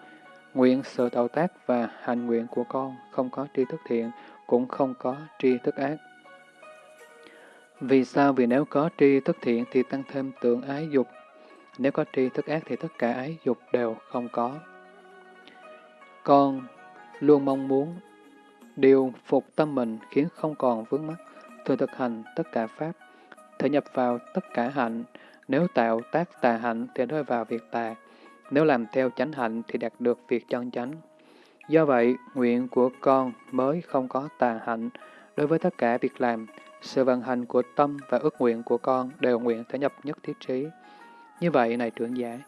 Nguyện sự tạo tác và hành nguyện của con không có tri thức thiện, cũng không có tri thức ác. Vì sao? Vì nếu có tri thức thiện thì tăng thêm tượng ái dục. Nếu có tri thức ác thì tất cả ái dục đều không có. Con luôn mong muốn điều phục tâm mình khiến không còn vướng mắc, thường thực hành tất cả Pháp, thể nhập vào tất cả hạnh. Nếu tạo tác tà hạnh thì rơi vào việc tà, nếu làm theo chánh hạnh thì đạt được việc chân chánh. Do vậy, nguyện của con mới không có tà hạnh. Đối với tất cả việc làm, sự vận hành của tâm và ước nguyện của con đều nguyện thể nhập nhất thiết trí. Như vậy, này trưởng giả,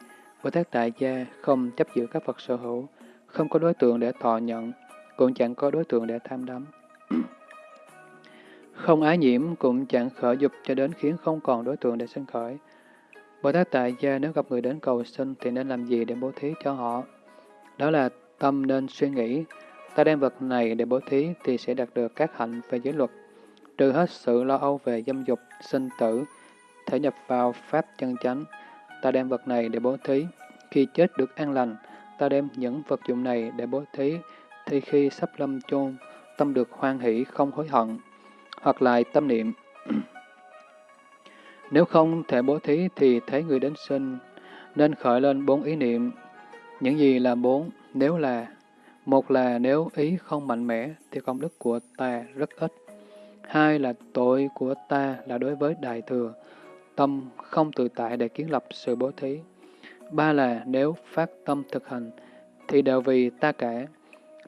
Bồ Tát Tại Gia không chấp giữ các vật sở hữu, không có đối tượng để thọ nhận, cũng chẳng có đối tượng để tham đắm. Không ái nhiễm cũng chẳng khởi dục cho đến khiến không còn đối tượng để sinh khởi. Bồ Tát Tại Gia nếu gặp người đến cầu sinh thì nên làm gì để bố thí cho họ? Đó là tâm nên suy nghĩ, ta đem vật này để bố thí thì sẽ đạt được các hạnh về giới luật, trừ hết sự lo âu về dâm dục, sinh tử, thể nhập vào pháp chân chánh. Ta đem vật này để bố thí, khi chết được an lành, ta đem những vật dụng này để bố thí, thì khi sắp lâm chôn, tâm được hoan hỷ không hối hận, hoặc lại tâm niệm. Nếu không thể bố thí thì thấy người đến sinh, nên khởi lên bốn ý niệm. Những gì là bốn? Nếu là một là nếu ý không mạnh mẽ thì công đức của ta rất ít. Hai là tội của ta là đối với đại thừa, tâm không tự tại để kiến lập sự bố thí. Ba là nếu phát tâm thực hành thì đều vì ta cả,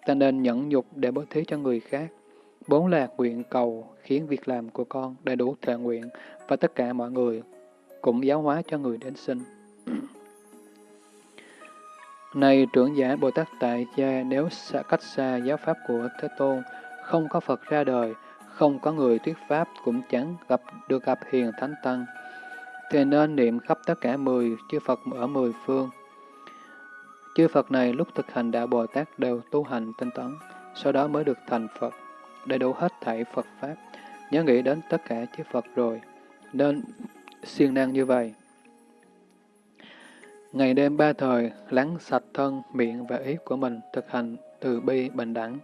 ta nên nhẫn nhục để bố thí cho người khác. Bốn là nguyện cầu khiến việc làm của con đầy đủ thể nguyện và tất cả mọi người cũng giáo hóa cho người đến sinh. Này trưởng giả Bồ Tát Tại Gia, nếu xa, cách xa giáo pháp của Thế Tôn, không có Phật ra đời, không có người thuyết pháp, cũng chẳng gặp được gặp hiền thánh tăng, thì nên niệm khắp tất cả mười chư Phật ở mười phương. Chư Phật này lúc thực hành đạo Bồ Tát đều tu hành tinh tấn, sau đó mới được thành Phật, đầy đủ hết thảy Phật Pháp. Nhớ nghĩ đến tất cả chư Phật rồi, nên siêng năng như vậy. Ngày đêm ba thời, lắng sạch thân, miệng và ý của mình, thực hành từ bi bình đẳng.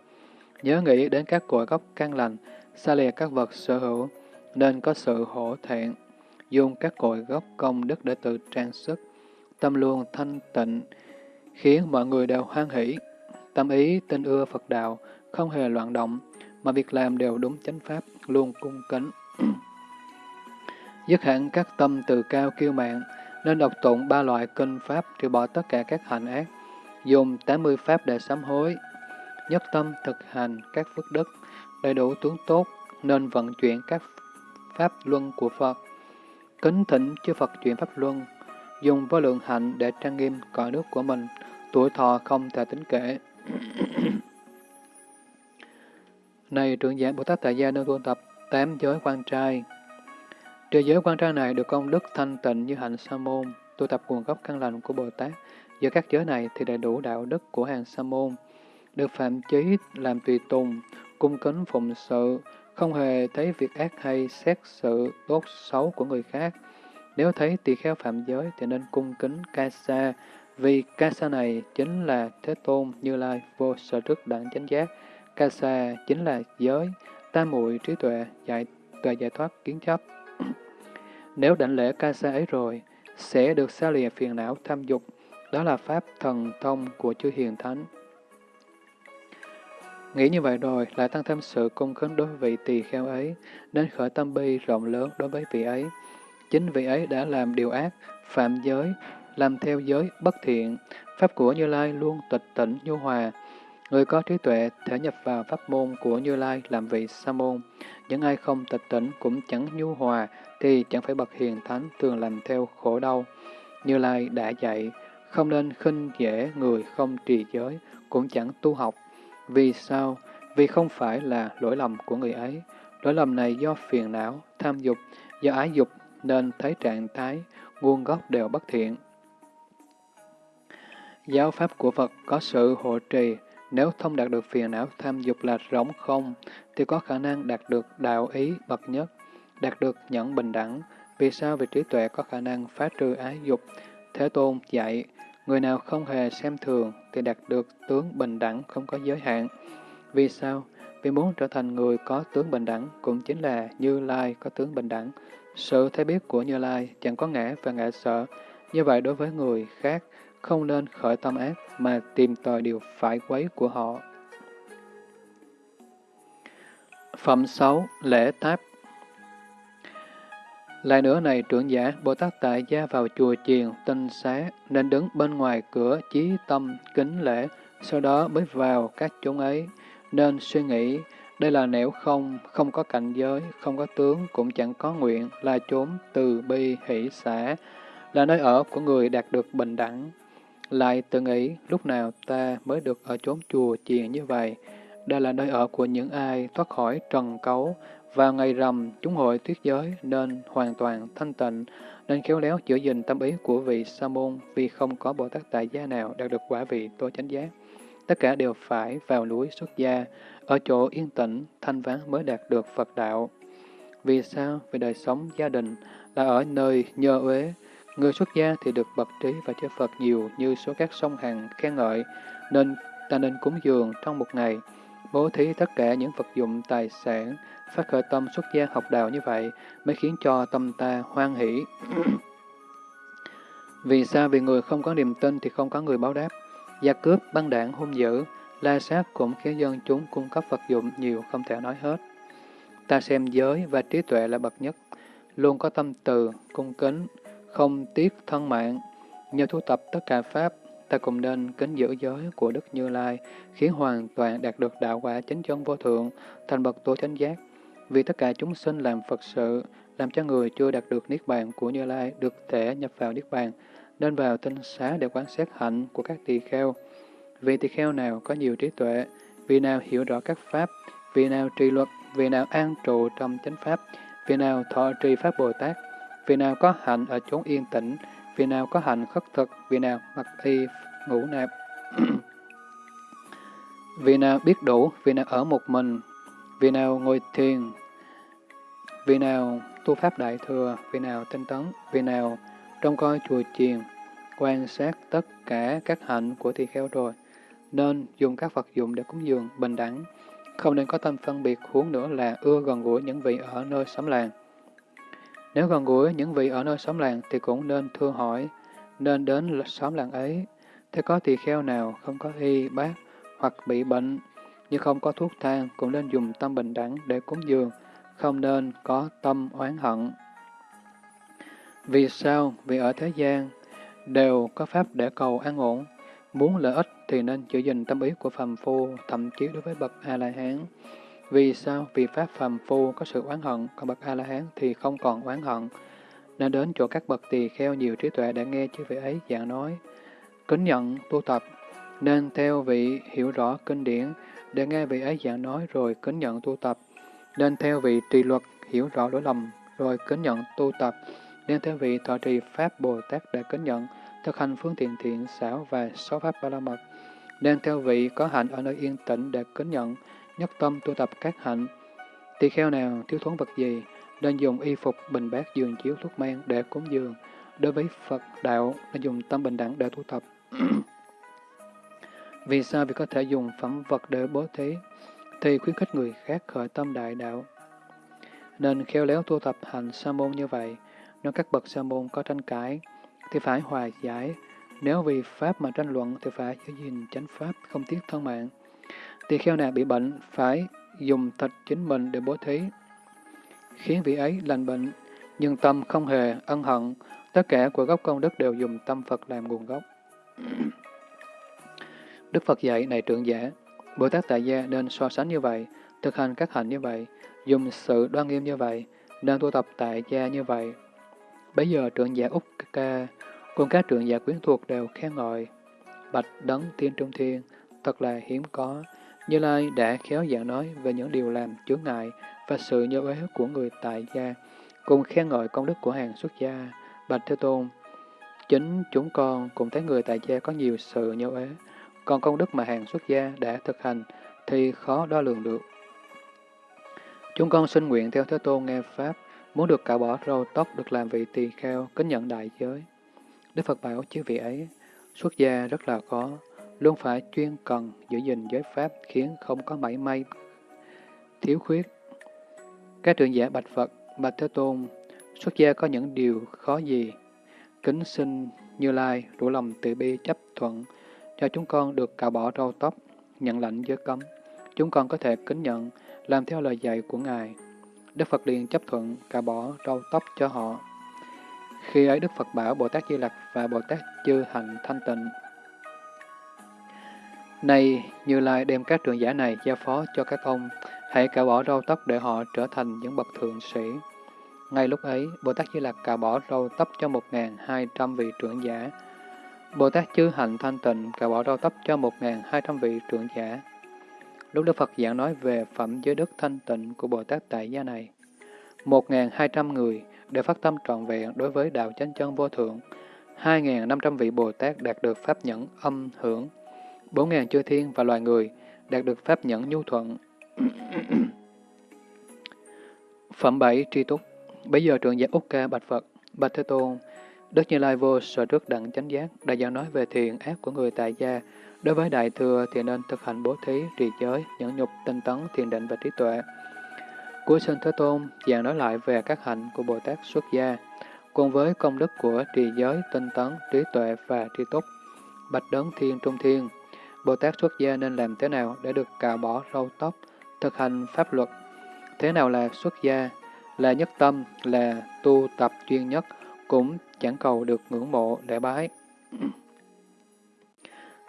Nhớ nghĩ đến các cội gốc căn lành, xa lìa các vật sở hữu, nên có sự hổ thẹn, dùng các cội gốc công đức để tự trang sức. Tâm luôn thanh tịnh, khiến mọi người đều hoan hỷ. Tâm ý tin ưa Phật đạo, không hề loạn động, mà việc làm đều đúng chánh pháp, luôn cung kính. Dứt hẳn các tâm từ cao kiêu mạng, nên đọc tụng ba loại kinh pháp trừ bỏ tất cả các hành ác, dùng 80 pháp để sám hối, nhất tâm thực hành các phước đức, đầy đủ tướng tốt, nên vận chuyển các pháp luân của Phật. Kính thỉnh chư Phật chuyển pháp luân, dùng vô lượng hạnh để trang nghiêm cõi nước của mình, tuổi thọ không thể tính kể. Này trưởng giả Bồ Tát Tại Gia nơi tu tập tám giới quan trai, Trừ giới quan trang này được công đức thanh tịnh như hạnh sa môn, tu tập nguồn gốc căn lành của Bồ Tát. Giữa các giới này thì đầy đủ đạo đức của hàng sa môn, được phạm chí làm tùy tùng, cung kính phụng sự, không hề thấy việc ác hay xét sự tốt xấu của người khác. Nếu thấy tỳ kheo phạm giới thì nên cung kính ca sa, vì ca sa này chính là Thế Tôn Như Lai vô sở trước đẳng chánh giác. Ca sa chính là giới, tam muội trí tuệ, giải tuệ giải thoát kiến chấp. Nếu đảnh lễ ca sa ấy rồi, sẽ được xa lìa phiền não tham dục, đó là pháp thần thông của chư hiền thánh. Nghĩ như vậy rồi, lại tăng thêm sự cung kính đối với vị tỳ kheo ấy, nên khởi tâm bi rộng lớn đối với vị ấy. Chính vị ấy đã làm điều ác, phạm giới, làm theo giới bất thiện, pháp của Như Lai luôn tịch tỉnh nhu hòa. Người có trí tuệ thể nhập vào pháp môn của Như Lai làm vị sa môn. Những ai không tịch tỉnh cũng chẳng nhu hòa, thì chẳng phải bậc hiền thánh thường làm theo khổ đau. Như Lai đã dạy, không nên khinh dễ người không trì giới, cũng chẳng tu học. Vì sao? Vì không phải là lỗi lầm của người ấy. Lỗi lầm này do phiền não, tham dục, do ái dục nên thấy trạng thái, nguồn gốc đều bất thiện. Giáo pháp của Phật có sự hộ trì, nếu không đạt được phiền não tham dục là rỗng không, thì có khả năng đạt được đạo ý bậc nhất đạt được nhẫn bình đẳng. Vì sao? Vì trí tuệ có khả năng phá trừ ái dục. Thế Tôn dạy, người nào không hề xem thường thì đạt được tướng bình đẳng không có giới hạn. Vì sao? Vì muốn trở thành người có tướng bình đẳng cũng chính là Như Lai có tướng bình đẳng. Sự thấy biết của Như Lai chẳng có ngã và ngã sợ. Như vậy đối với người khác, không nên khởi tâm ác mà tìm tòi điều phải quấy của họ. Phẩm 6. Lễ Tháp lại nữa này trưởng giả, Bồ Tát tại gia vào chùa chiền, tinh xá, nên đứng bên ngoài cửa chí tâm, kính lễ, sau đó mới vào các chốn ấy, nên suy nghĩ, đây là nẻo không, không có cảnh giới, không có tướng, cũng chẳng có nguyện, là chốn từ bi hỷ xã, là nơi ở của người đạt được bình đẳng. Lại tự nghĩ, lúc nào ta mới được ở chốn chùa chiền như vậy? Đây là nơi ở của những ai thoát khỏi trần cấu, vào ngày rằm, chúng hội tuyết giới nên hoàn toàn thanh tịnh, nên khéo léo giữ gìn tâm ý của vị Sa môn vì không có Bồ Tát tại gia nào đạt được quả vị tối chánh giác. Tất cả đều phải vào núi xuất gia, ở chỗ yên tĩnh, thanh vắng mới đạt được Phật đạo. Vì sao? Vì đời sống gia đình là ở nơi nhơ uế. Người xuất gia thì được bậc trí và chơi Phật nhiều như số các sông hằng khen ngợi, nên ta nên cúng dường trong một ngày, bố thí tất cả những vật dụng tài sản, phát khởi tâm xuất gia học đạo như vậy mới khiến cho tâm ta hoan hỷ. Vì sao? Vì người không có niềm tin thì không có người báo đáp. Gia cướp, băng đảng, hung dữ, la sát cũng khiến dân chúng cung cấp vật dụng nhiều không thể nói hết. Ta xem giới và trí tuệ là bậc nhất, luôn có tâm từ, cung kính, không tiếc thân mạng. Nhờ thu tập tất cả Pháp, ta cùng nên kính giữ giới của Đức Như Lai, khiến hoàn toàn đạt được đạo quả chánh chân vô thượng, thành bậc tối chánh giác. Vì tất cả chúng sinh làm Phật sự, làm cho người chưa đạt được Niết Bàn của Như Lai được thể nhập vào Niết Bàn, nên vào tinh xá để quan sát hạnh của các tỳ kheo. Vì tỳ kheo nào có nhiều trí tuệ, vì nào hiểu rõ các pháp, vì nào trì luật, vì nào an trụ trong chánh pháp, vì nào thọ trì pháp Bồ Tát, vì nào có hạnh ở chốn yên tĩnh, vì nào có hạnh khất thực, vì nào mặc y ngủ nạp. vì nào biết đủ, vì nào ở một mình, vì nào ngồi thiền, vì nào tu pháp đại thừa, vì nào tinh tấn, vì nào trong coi chùa chiền, quan sát tất cả các hạnh của tỳ kheo rồi, nên dùng các vật dụng để cúng dường bình đẳng, không nên có tâm phân biệt huống nữa là ưa gần gũi những vị ở nơi xóm làng. Nếu gần gũi những vị ở nơi xóm làng thì cũng nên thưa hỏi, nên đến xóm làng ấy. Thế có tỳ kheo nào không có y, bác hoặc bị bệnh, nhưng không có thuốc thang cũng nên dùng tâm bình đẳng để cúng dường, không nên có tâm oán hận. Vì sao? Vì ở thế gian đều có pháp để cầu an ổn. Muốn lợi ích thì nên giữ gìn tâm ý của phàm phu, thậm chí đối với bậc A-la-hán. Vì sao? Vì pháp phàm phu có sự oán hận, còn bậc A-la-hán thì không còn oán hận. Nên đến chỗ các bậc tỳ kheo nhiều trí tuệ để nghe chư vị ấy giảng nói. Kính nhận, tu tập, nên theo vị hiểu rõ kinh điển để nghe vị ấy giảng nói rồi kính nhận tu tập. Nên theo vị trì luật hiểu rõ lỗi lầm rồi kính nhận tu tập nên theo vị thọ trì Pháp Bồ Tát để kính nhận, thực hành phương tiện thiện xảo và sáu Pháp Ba La Mật. Nên theo vị có hạnh ở nơi yên tĩnh để kính nhận, nhất tâm tu tập các hạnh. Tỳ kheo nào thiếu thốn vật gì, nên dùng y phục, bình bát, giường chiếu, thuốc men để cúng dường. Đối với Phật đạo, nên dùng tâm bình đẳng để tu tập. Vì sao? Vì có thể dùng phẩm vật để bố thí, thì khuyến khích người khác khởi tâm đại đạo. Nên khéo léo tu tập hành sa môn như vậy, nếu các bậc sa môn có tranh cãi, thì phải hòa giải. Nếu vì Pháp mà tranh luận, thì phải giữ gìn chánh Pháp, không tiếc thân mạng. Tỳ kheo nào bị bệnh, phải dùng thịt chính mình để bố thí, khiến vị ấy lành bệnh, nhưng tâm không hề ân hận. Tất cả của gốc công đức đều dùng tâm Phật làm nguồn gốc. Đức Phật dạy, này trưởng giả, Bồ Tát Tại Gia nên so sánh như vậy, thực hành các hạnh như vậy, dùng sự đoan nghiêm như vậy, nên tu tập tại gia như vậy, Bây giờ trưởng giả Úc Ca cùng các trưởng giả quyến thuộc đều khen ngợi. Bạch đấng tiên trung thiên, thật là hiếm có. Như Lai đã khéo giảng nói về những điều làm chướng ngại và sự nhớ uế của người tại gia, cùng khen ngợi công đức của hàng xuất gia. Bạch Thế Tôn, chính chúng con cũng thấy người tại gia có nhiều sự nhớ uế, còn công đức mà hàng xuất gia đã thực hành thì khó đo lường được. Chúng con xin nguyện theo Thế Tôn nghe Pháp, Muốn được cạo bỏ râu tóc được làm vị tỳ kheo, kính nhận đại giới. Đức Phật bảo chứ vị ấy, xuất gia rất là khó, luôn phải chuyên cần giữ gìn giới pháp khiến không có mảy may thiếu khuyết. Các trưởng giả bạch Phật, bạch Thế Tôn, xuất gia có những điều khó gì? Kính xin Như Lai, đủ lòng từ bi chấp thuận, cho chúng con được cạo bỏ râu tóc, nhận lệnh giới cấm. Chúng con có thể kính nhận, làm theo lời dạy của Ngài. Đức Phật liền chấp thuận cạo bỏ râu tóc cho họ. Khi ấy Đức Phật bảo Bồ Tát Di Lặc và Bồ Tát Chư Hạnh Thanh Tịnh. Này, Như Lai đem các trưởng giả này giao phó cho các ông, hãy cạo bỏ râu tóc để họ trở thành những bậc thượng sĩ. Ngay lúc ấy, Bồ Tát Di Lặc cạo bỏ râu tóc cho 1.200 vị trưởng giả. Bồ Tát Chư Hạnh Thanh Tịnh cạo bỏ râu tóc cho 1.200 vị trưởng giả. Lúc Đức Phật giảng nói về phẩm giới đức thanh tịnh của Bồ Tát tại gia này, 1.200 người đều phát tâm trọn vẹn đối với đạo chánh chân vô thượng, 2.500 vị Bồ Tát đạt được pháp nhẫn âm hưởng, bốn ngàn chư thiên và loài người đạt được pháp nhẫn nhu thuận. Phẩm 7 Tri Túc Bây giờ trưởng giả Úc Ca Bạch Phật, Bạch Thế Tôn, Đức Như Lai vô sở trước đặng chánh giác, đã giảng nói về thiện ác của người tại gia. Đối với đại thừa thì nên thực hành bố thí, trì giới, nhẫn nhục, tinh tấn, thiền định và trí tuệ. Cuối sinh Thế Tôn giảng nói lại về các hạnh của Bồ Tát xuất gia, cùng với công đức của trì giới, tinh tấn, trí tuệ và tri túc. Bạch đấng thiên trung thiên, Bồ Tát xuất gia nên làm thế nào để được cạo bỏ râu tóc, thực hành pháp luật? Thế nào là xuất gia? Là nhất tâm, là tu tập chuyên nhất, cũng chẳng cầu được ngưỡng mộ để bái.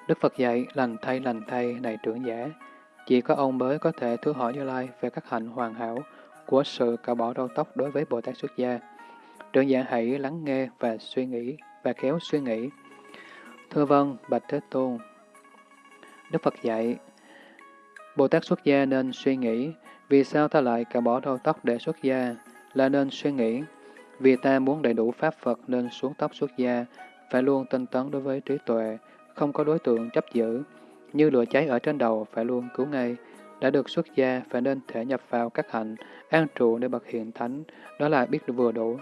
Đức Phật dạy, lành thay lành thay này trưởng giả, chỉ có ông mới có thể thưa hỏi Như Lai về các hạnh hoàn hảo của sự cạo bỏ râu tóc đối với Bồ Tát xuất gia. Trưởng giả hãy lắng nghe và suy nghĩ, và khéo suy nghĩ. Thưa vâng, Bạch Thế Tôn. Đức Phật dạy, Bồ Tát xuất gia nên suy nghĩ, vì sao ta lại cạo bỏ râu tóc để xuất gia, là nên suy nghĩ. Vì ta muốn đầy đủ Pháp Phật nên xuống tóc xuất gia, phải luôn tinh tấn đối với trí tuệ, không có đối tượng chấp giữ. Như lửa cháy ở trên đầu phải luôn cứu ngay. Đã được xuất gia phải nên thể nhập vào các hạnh, an trụ để bậc hiện thánh, đó là biết vừa đủ.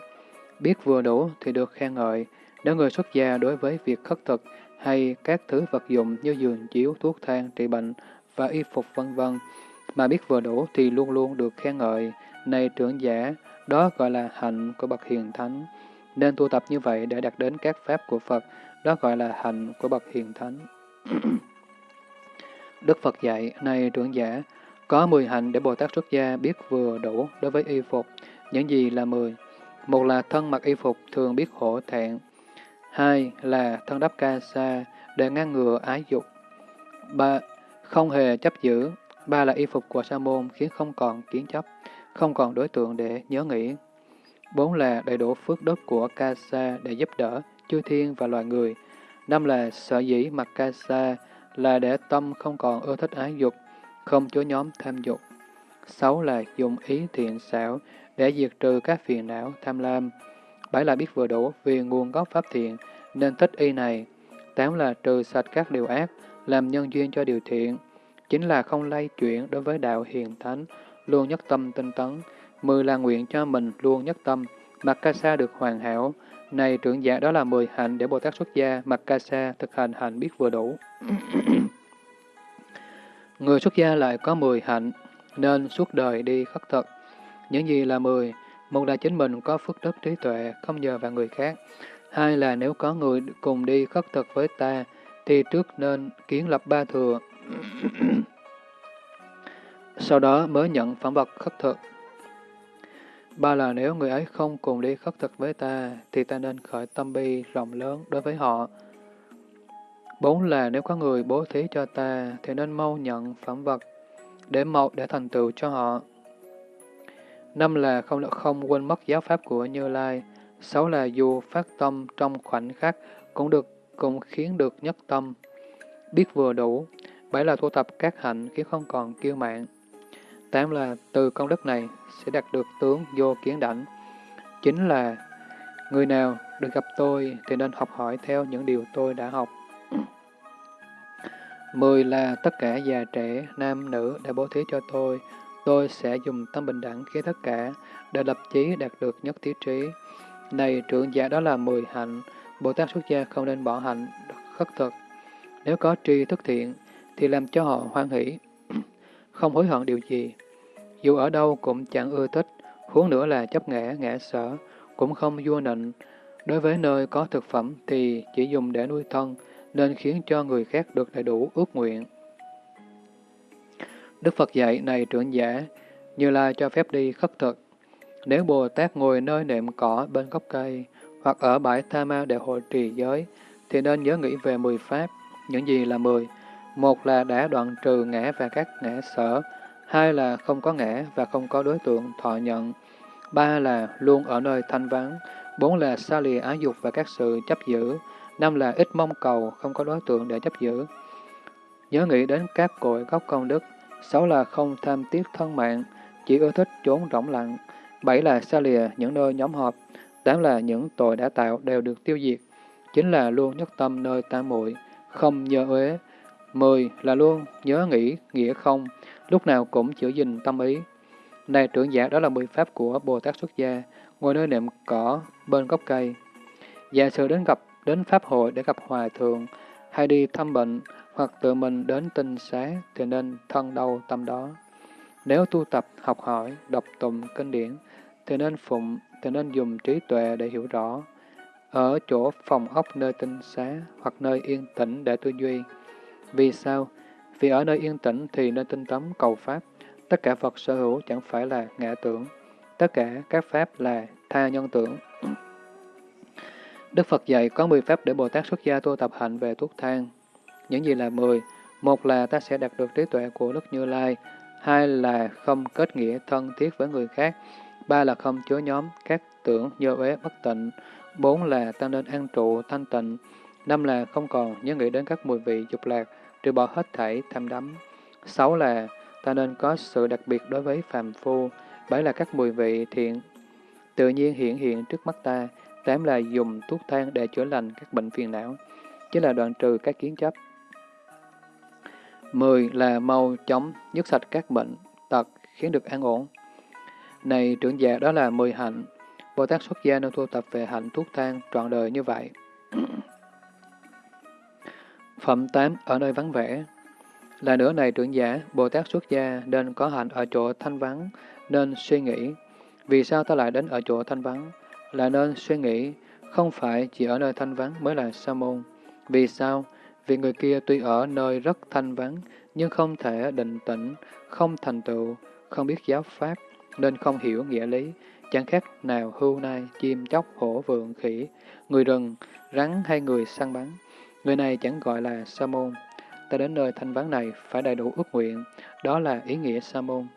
Biết vừa đủ thì được khen ngợi. Nếu người xuất gia đối với việc khất thực hay các thứ vật dụng như giường chiếu, thuốc thang, trị bệnh và y phục vân vân mà biết vừa đủ thì luôn luôn được khen ngợi. Này trưởng giả, đó gọi là hạnh của bậc hiền thánh. Nên tu tập như vậy để đạt đến các pháp của Phật, đó gọi là hạnh của bậc hiền thánh. Đức Phật dạy, này trưởng giả, có 10 hạnh để Bồ Tát xuất gia biết vừa đủ đối với y phục. Những gì là 10? Một là thân mặc y phục thường biết hổ thẹn. Hai là thân đắp ca sa để ngăn ngừa ái dục. Ba, không hề chấp giữ. Ba là y phục của sa môn khiến không còn kiến chấp, không còn đối tượng để nhớ nghĩ. Bốn là đầy đủ phước đức của ca sa để giúp đỡ chư thiên và loài người. Năm là sở dĩ mặc ca sa là để tâm không còn ưa thích ái dục, không chối nhóm tham dục. Sáu là dùng ý thiện xảo để diệt trừ các phiền não tham lam. Bảy là biết vừa đủ vì nguồn gốc pháp thiện nên thích y này. Tám là trừ sạch các điều ác, làm nhân duyên cho điều thiện. Chính là không lay chuyển đối với đạo hiền thánh, luôn nhất tâm tinh tấn. Mười là nguyện cho mình luôn nhất tâm, mặc ca sa được hoàn hảo, này trưởng giả đó là 10 hạnh để Bồ Tát xuất gia, mặc ca sa, thực hành hạnh biết vừa đủ. Người xuất gia lại có 10 hạnh, nên suốt đời đi khất thực. Những gì là 10? Một là chính mình có phước đức trí tuệ, không nhờ vào người khác. Hai là nếu có người cùng đi khất thực với ta, thì trước nên kiến lập ba thừa. Sau đó mới nhận phẩm vật khất thực. Ba là nếu người ấy không cùng đi khất thực với ta, thì ta nên khởi tâm bi rộng lớn đối với họ. Bốn là nếu có người bố thí cho ta, thì nên mau nhận phẩm vật, để mậu để thành tựu cho họ. Năm là không được không quên mất giáo pháp của Như Lai. Sáu là dù phát tâm trong khoảnh khắc cũng được cũng khiến được nhất tâm, biết vừa đủ. Bảy là tu tập các hạnh khiến không còn kiêu mạng. Tám là từ công đức này sẽ đạt được tướng vô kiến đảnh. Chính là người nào được gặp tôi thì nên học hỏi theo những điều tôi đã học. Mười là tất cả già trẻ, nam, nữ đã bố thí cho tôi. Tôi sẽ dùng tâm bình đẳng khi tất cả để lập chí đạt được nhất thiết trí. Này trưởng giả đó là mười hạnh, Bồ Tát xuất gia không nên bỏ hạnh khất thực. Nếu có tri thức thiện, thì làm cho họ hoan hỷ, không hối hận điều gì. Dù ở đâu cũng chẳng ưa thích, huống nữa là chấp ngã, ngã sở, cũng không vua nịnh. Đối với nơi có thực phẩm thì chỉ dùng để nuôi thân, nên khiến cho người khác được đầy đủ ước nguyện. Đức Phật dạy này trưởng giả, như là cho phép đi khất thực. Nếu Bồ Tát ngồi nơi nệm cỏ bên gốc cây, hoặc ở bãi Tha Ma để hội trì giới, thì nên nhớ nghĩ về mười pháp. Những gì là mười? Một là đã đoạn trừ ngã và các ngã sở, hai là không có ngã và không có đối tượng thọ nhận, ba là luôn ở nơi thanh vắng, bốn là xa lìa ái dục và các sự chấp giữ, năm là ít mong cầu, không có đối tượng để chấp giữ. Nhớ nghĩ đến các cội gốc công đức, sáu là không tham tiếc thân mạng, chỉ ưa thích trốn rỗng lặng, bảy là xa lìa những nơi nhóm họp, tám là những tội đã tạo đều được tiêu diệt, chính là luôn nhất tâm nơi tam muội không nhớ uế, mười là luôn nhớ nghĩ nghĩa không, lúc nào cũng giữ gìn tâm ý. Này trưởng giả đó là mười pháp của Bồ Tát xuất gia, ngồi nơi nệm cỏ bên gốc cây. Giả sử đến gặp đến pháp hội để gặp hòa thượng, hay đi thăm bệnh, hoặc tự mình đến tinh xá thì nên thân đâu tâm đó. Nếu tu tập, học hỏi, đọc tụng kinh điển, thì nên phụng, thì nên dùng trí tuệ để hiểu rõ. Ở chỗ phòng ốc nơi tinh xá hoặc nơi yên tĩnh để tư duy. Vì sao? Vì ở nơi yên tĩnh thì nên tinh tấn cầu Pháp. Tất cả Phật sở hữu chẳng phải là ngã tưởng. Tất cả các Pháp là tha nhân tưởng. Đức Phật dạy có 10 Pháp để Bồ Tát xuất gia tu tập hạnh về thuốc thang. Những gì là 10? Một là ta sẽ đạt được trí tuệ của Đức Như Lai. Hai là không kết nghĩa thân thiết với người khác. Ba là không chứa nhóm các tưởng do uế bất tịnh. Bốn là ta nên an trụ thanh tịnh. Năm là không còn nhớ nghĩ đến các mùi vị dục lạc, trừ bỏ hết thảy tham đắm. Sáu là ta nên có sự đặc biệt đối với phàm phu. Bảy là các mùi vị thiện tự nhiên hiện hiện trước mắt ta. Tám là dùng thuốc thang để chữa lành các bệnh phiền não, chỉ là đoạn trừ các kiến chấp. Mười là mau chóng dứt sạch các bệnh, tật, khiến được an ổn. Này trưởng giả đó là mười hạnh, Bồ Tát xuất gia nên tu tập về hạnh thuốc thang trọn đời như vậy. Phẩm 8 ở nơi vắng vẻ Là nữa này trưởng giả, Bồ Tát xuất gia nên có hạnh ở chỗ thanh vắng, nên suy nghĩ, vì sao ta lại đến ở chỗ thanh vắng? Là nên suy nghĩ, không phải chỉ ở nơi thanh vắng mới là sa môn. Vì sao? Vì người kia tuy ở nơi rất thanh vắng, nhưng không thể định tĩnh, không thành tựu, không biết giáo pháp, nên không hiểu nghĩa lý, chẳng khác nào hưu nai, chim chóc, hổ vượng, khỉ, người rừng, rắn hay người săn bắn. Người này chẳng gọi là sa môn. Ta đến nơi thanh vắng này phải đầy đủ ước nguyện, đó là ý nghĩa sa môn.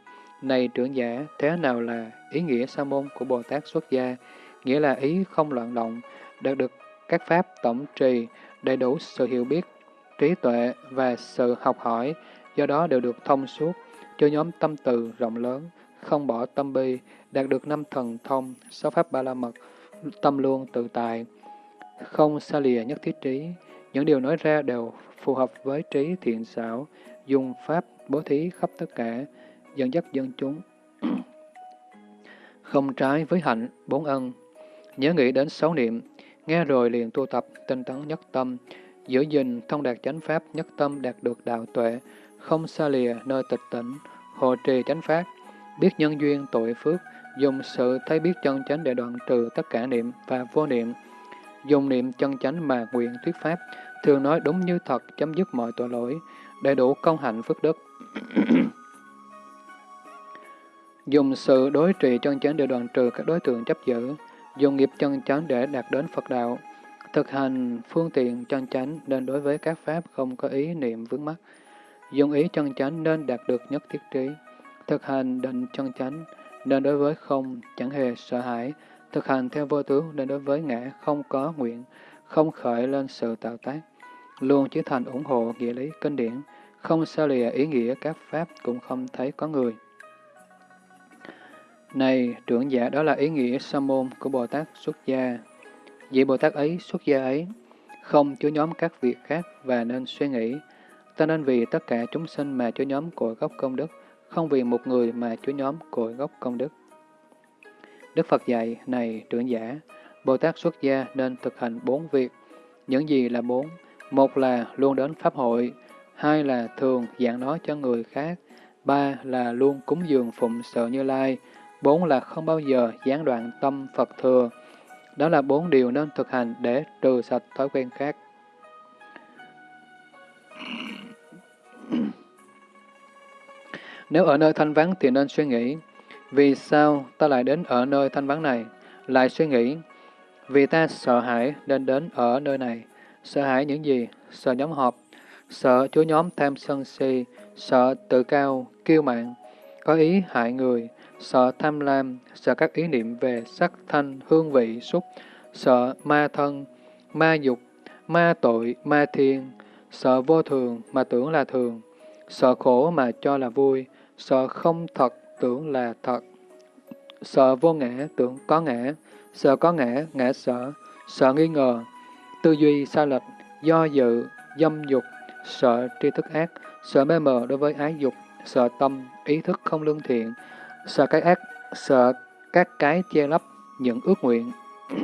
Này trưởng giả, thế nào là ý nghĩa sa môn của Bồ Tát xuất gia? Nghĩa là ý không loạn động, đạt được các pháp tổng trì, đầy đủ sự hiểu biết, trí tuệ và sự học hỏi, do đó đều được thông suốt, cho nhóm tâm từ rộng lớn, không bỏ tâm bi, đạt được năm thần thông, sáu pháp ba la mật, tâm luôn tự tại, không xa lìa nhất thiết trí. Những điều nói ra đều phù hợp với trí thiện xảo, dùng pháp bố thí khắp tất cả, dẫn dắt dân chúng. không trái với hạnh, bốn ân. Nhớ nghĩ đến sáu niệm, nghe rồi liền tu tập, tinh tấn nhất tâm, giữ gìn thông đạt chánh pháp, nhất tâm đạt được đạo tuệ, không xa lìa nơi tịch tỉnh, hộ trì chánh pháp, biết nhân duyên tội phước, dùng sự thấy biết chân chánh để đoạn trừ tất cả niệm và vô niệm, dùng niệm chân chánh mà nguyện thuyết pháp, thường nói đúng như thật, chấm dứt mọi tội lỗi, đầy đủ công hạnh phước đức. dùng sự đối trị chân chánh để đoạn trừ các đối tượng chấp giữ, dùng nghiệp chân chánh để đạt đến Phật đạo, thực hành phương tiện chân chánh nên đối với các pháp không có ý niệm vướng mắc, dùng ý chân chánh nên đạt được nhất thiết trí, thực hành định chân chánh nên đối với không chẳng hề sợ hãi, thực hành theo vô tướng nên đối với ngã không có nguyện, không khởi lên sự tạo tác, luôn chỉ thành ủng hộ nghĩa lý kinh điển, không xa lìa ý nghĩa các pháp cũng không thấy có người. Này, trưởng giả đó là ý nghĩa sa môn của Bồ Tát xuất gia. Vị Bồ Tát ấy, xuất gia ấy, không chứa nhóm các việc khác và nên suy nghĩ. Ta nên vì tất cả chúng sinh mà chứa nhóm cội gốc công đức, không vì một người mà chứa nhóm cội gốc công đức. Đức Phật dạy, này trưởng giả, Bồ Tát xuất gia nên thực hành bốn việc. Những gì là bốn? Một là luôn đến Pháp hội, hai là thường giảng nói cho người khác, ba là luôn cúng dường phụng sự Như Lai, bốn là không bao giờ gián đoạn tâm Phật thừa. Đó là bốn điều nên thực hành để trừ sạch thói quen khác. Nếu ở nơi thanh vắng thì nên suy nghĩ, vì sao ta lại đến ở nơi thanh vắng này? Lại suy nghĩ, vì ta sợ hãi nên đến ở nơi này. Sợ hãi những gì? Sợ nhóm họp, sợ chúa nhóm tham sân si, sợ tự cao, kiêu mạn, có ý hại người, sợ tham lam, sợ các ý niệm về sắc thanh, hương vị, xúc, sợ ma thân, ma dục, ma tội, ma thiên, sợ vô thường mà tưởng là thường, sợ khổ mà cho là vui, sợ không thật tưởng là thật, sợ vô ngã tưởng có ngã, sợ có ngã, ngã sợ, sợ nghi ngờ, tư duy sai lệch, do dự, dâm dục, sợ tri thức ác, sợ mê mờ đối với ái dục, sợ tâm, ý thức không lương thiện, sợ cái ác, sợ các cái che lấp những ước nguyện,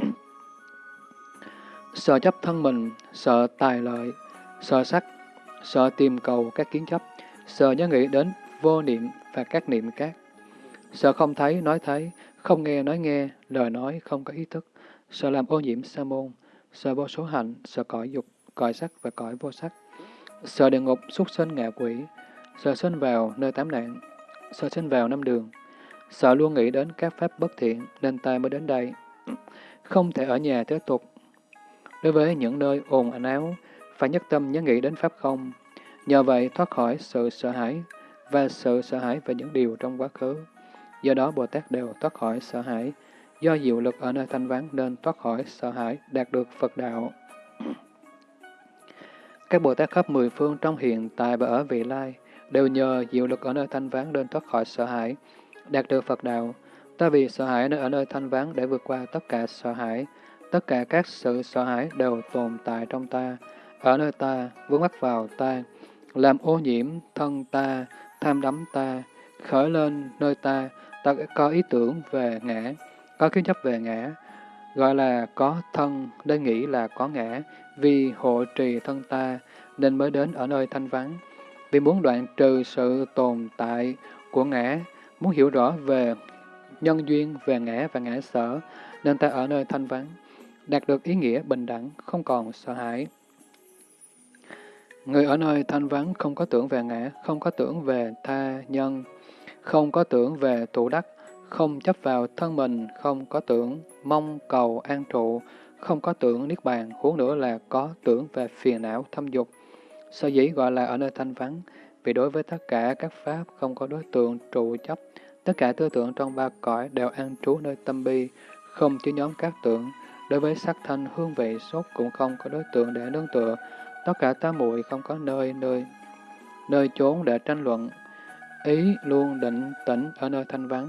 sợ chấp thân mình, sợ tài lợi, sợ sắc, sợ tìm cầu các kiến chấp, sợ nhớ nghĩ đến vô niệm và các niệm khác, sợ không thấy nói thấy, không nghe nói nghe, lời nói không có ý thức, sợ làm ô nhiễm sa môn, sợ vô số hạnh, sợ cõi dục, cõi sắc và cõi vô sắc, sợ địa ngục, súc sinh ngạ quỷ, sợ sinh vào nơi tám nạn, sợ sinh vào năm đường, sợ luôn nghĩ đến các pháp bất thiện nên ta mới đến đây, không thể ở nhà tiếp tục. Đối với những nơi ồn áo, phải nhất tâm nhớ nghĩ đến pháp không, nhờ vậy thoát khỏi sự sợ hãi và sự sợ hãi về những điều trong quá khứ. Do đó Bồ Tát đều thoát khỏi sợ hãi, do diệu lực ở nơi thanh vắng nên thoát khỏi sợ hãi, đạt được Phật đạo. Các Bồ Tát khắp mười phương trong hiện tại và ở vị lai đều nhờ diệu lực ở nơi thanh vắng nên thoát khỏi sợ hãi, đạt được Phật đạo. Ta vì sợ hãi nơi ở nơi thanh vắng để vượt qua tất cả sợ hãi, tất cả các sự sợ hãi đều tồn tại trong ta, ở nơi ta, vướng mắc vào ta, làm ô nhiễm thân ta, tham đắm ta, khởi lên nơi ta, ta có ý tưởng về ngã, có kiến chấp về ngã, gọi là có thân nên nghĩ là có ngã, vì hộ trì thân ta nên mới đến ở nơi thanh vắng. Vì muốn đoạn trừ sự tồn tại của ngã, muốn hiểu rõ về nhân duyên về ngã và ngã sở, nên ta ở nơi thanh vắng, đạt được ý nghĩa bình đẳng, không còn sợ hãi. Người ở nơi thanh vắng không có tưởng về ngã, không có tưởng về tha nhân, không có tưởng về tụ đắc, không chấp vào thân mình, không có tưởng mong cầu an trụ, không có tưởng niết bàn, huống nữa là có tưởng về phiền não thâm dục. Sở dĩ gọi là ở nơi thanh vắng, vì đối với tất cả các pháp không có đối tượng trụ chấp, tất cả tư tưởng trong ba cõi đều an trú nơi tâm bi, không chứa nhóm các tưởng, đối với sắc thanh hương vị sốt cũng không có đối tượng để nương tựa, tất cả tá muội không có nơi nơi nơi chốn để tranh luận, ý luôn định tĩnh ở nơi thanh vắng,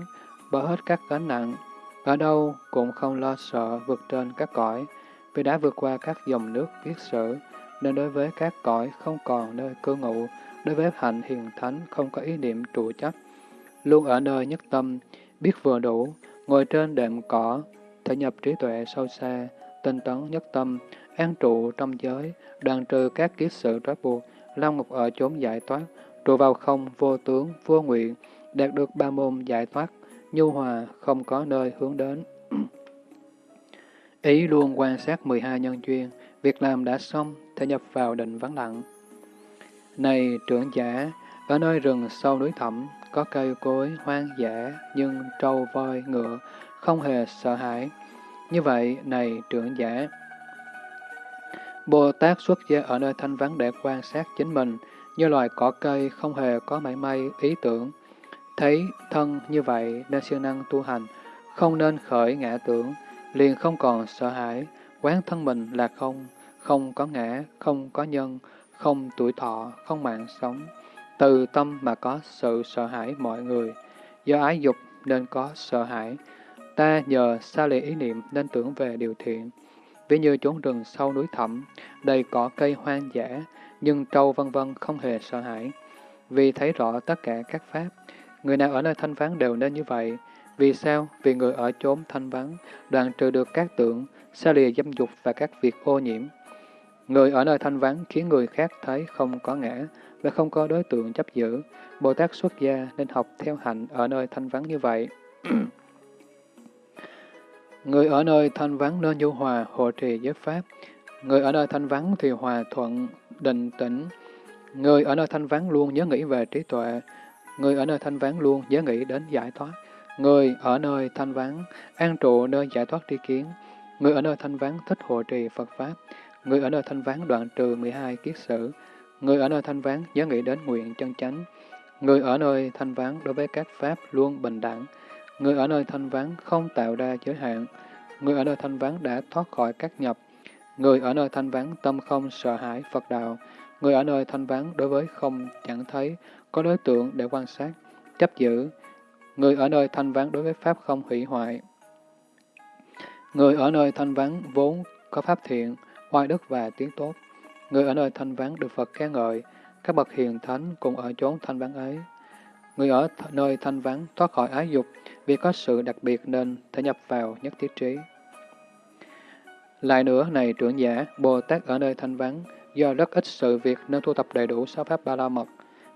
bỏ hết các gánh nặng, ở đâu cũng không lo sợ vượt trên các cõi, vì đã vượt qua các dòng nước kiết sử, nên đối với các cõi không còn nơi cư ngụ, đối với hạnh hiền thánh không có ý niệm trụ chấp, luôn ở nơi nhất tâm, biết vừa đủ, ngồi trên đệm cỏ, thể nhập trí tuệ sâu xa, tinh tấn nhất tâm, an trụ trong giới, đoàn trừ các kiết sự trói buộc, lao ngục ở chốn giải thoát, trụ vào không vô tướng, vô nguyện, đạt được ba môn giải thoát, nhu hòa, không có nơi hướng đến. Ý luôn quan sát 12 nhân duyên, việc làm đã xong, thể nhập vào định vắng lặng. Này trưởng giả, ở nơi rừng sâu núi thẳm, có cây cối hoang dã, nhưng trâu voi ngựa không hề sợ hãi. Như vậy, này trưởng giả, Bồ Tát xuất gia ở nơi thanh vắng để quan sát chính mình, như loài cỏ cây không hề có mảy may ý tưởng. Thấy thân như vậy nên siêng năng tu hành, không nên khởi ngã tưởng, liền không còn sợ hãi, quán thân mình là không, không có ngã, không có nhân, không tuổi thọ, không mạng sống. Từ tâm mà có sự sợ hãi mọi người, do ái dục nên có sợ hãi. Ta nhờ xa lìa ý niệm nên tưởng về điều thiện. Ví như chốn rừng sâu núi thẳm, đầy cỏ cây hoang dã, nhưng trâu vân vân không hề sợ hãi. Vì thấy rõ tất cả các pháp, người nào ở nơi thanh vắng đều nên như vậy. Vì sao? Vì người ở chốn thanh vắng, đoạn trừ được các tượng, xa lìa dâm dục và các việc ô nhiễm. Người ở nơi thanh vắng khiến người khác thấy không có ngã và không có đối tượng chấp giữ. Bồ Tát xuất gia nên học theo hạnh ở nơi thanh vắng như vậy. người ở nơi thanh vắng nên nhu hòa, hộ trì giới pháp. Người ở nơi thanh vắng thì hòa thuận, định tĩnh. Người ở nơi thanh vắng luôn nhớ nghĩ về trí tuệ. Người ở nơi thanh vắng luôn nhớ nghĩ đến giải thoát. Người ở nơi thanh vắng, an trụ nơi giải thoát tri kiến. Người ở nơi thanh vắng thích hộ trì Phật Pháp. Người ở nơi thanh vắng đoạn trừ 12 kiết sử. Người ở nơi thanh vắng nhớ nghĩ đến nguyện chân chánh. Người ở nơi thanh vắng đối với các pháp luôn bình đẳng. Người ở nơi thanh vắng không tạo ra giới hạn. Người ở nơi thanh vắng đã thoát khỏi các nhập. Người ở nơi thanh vắng tâm không sợ hãi Phật đạo. Người ở nơi thanh vắng đối với không chẳng thấy, có đối tượng để quan sát, chấp giữ. Người ở nơi thanh vắng đối với pháp không hủy hoại. Người ở nơi thanh vắng vốn có pháp thiện, oai đức và tiếng tốt. Người ở nơi thanh vắng được Phật khen ngợi, các bậc hiền thánh cùng ở chốn thanh vắng ấy. Người ở nơi thanh vắng thoát khỏi ái dục, vì có sự đặc biệt nên thể nhập vào nhất thiết trí. Lại nữa, này trưởng giả, Bồ Tát ở nơi thanh vắng, do rất ít sự việc nên tu tập đầy đủ sáu pháp ba la mật.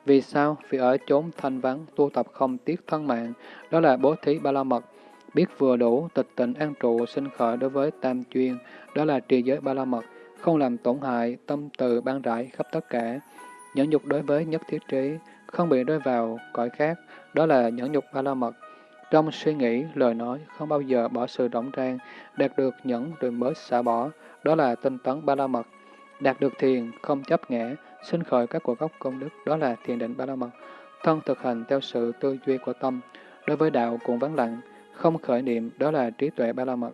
Vì sao? Vì ở chốn thanh vắng, tu tập không tiếc thân mạng, đó là bố thí ba la mật. Biết vừa đủ, tịch tịnh an trụ sinh khởi đối với tam chuyên, đó là trì giới ba la mật, không làm tổn hại, tâm từ ban rải khắp tất cả. Nhẫn nhục đối với nhất thiết trí, không bị rơi vào cõi khác, đó là nhẫn nhục ba la mật. Trong suy nghĩ, lời nói, không bao giờ bỏ sự rỗng rang, đạt được nhẫn rồi mới xả bỏ, đó là tinh tấn ba la mật. Đạt được thiền, không chấp ngã, sinh khởi các cuộc gốc công đức, đó là thiền định ba la mật. Thân thực hành theo sự tư duy của tâm, đối với đạo cũng vắng lặng, không khởi niệm, đó là trí tuệ ba la mật.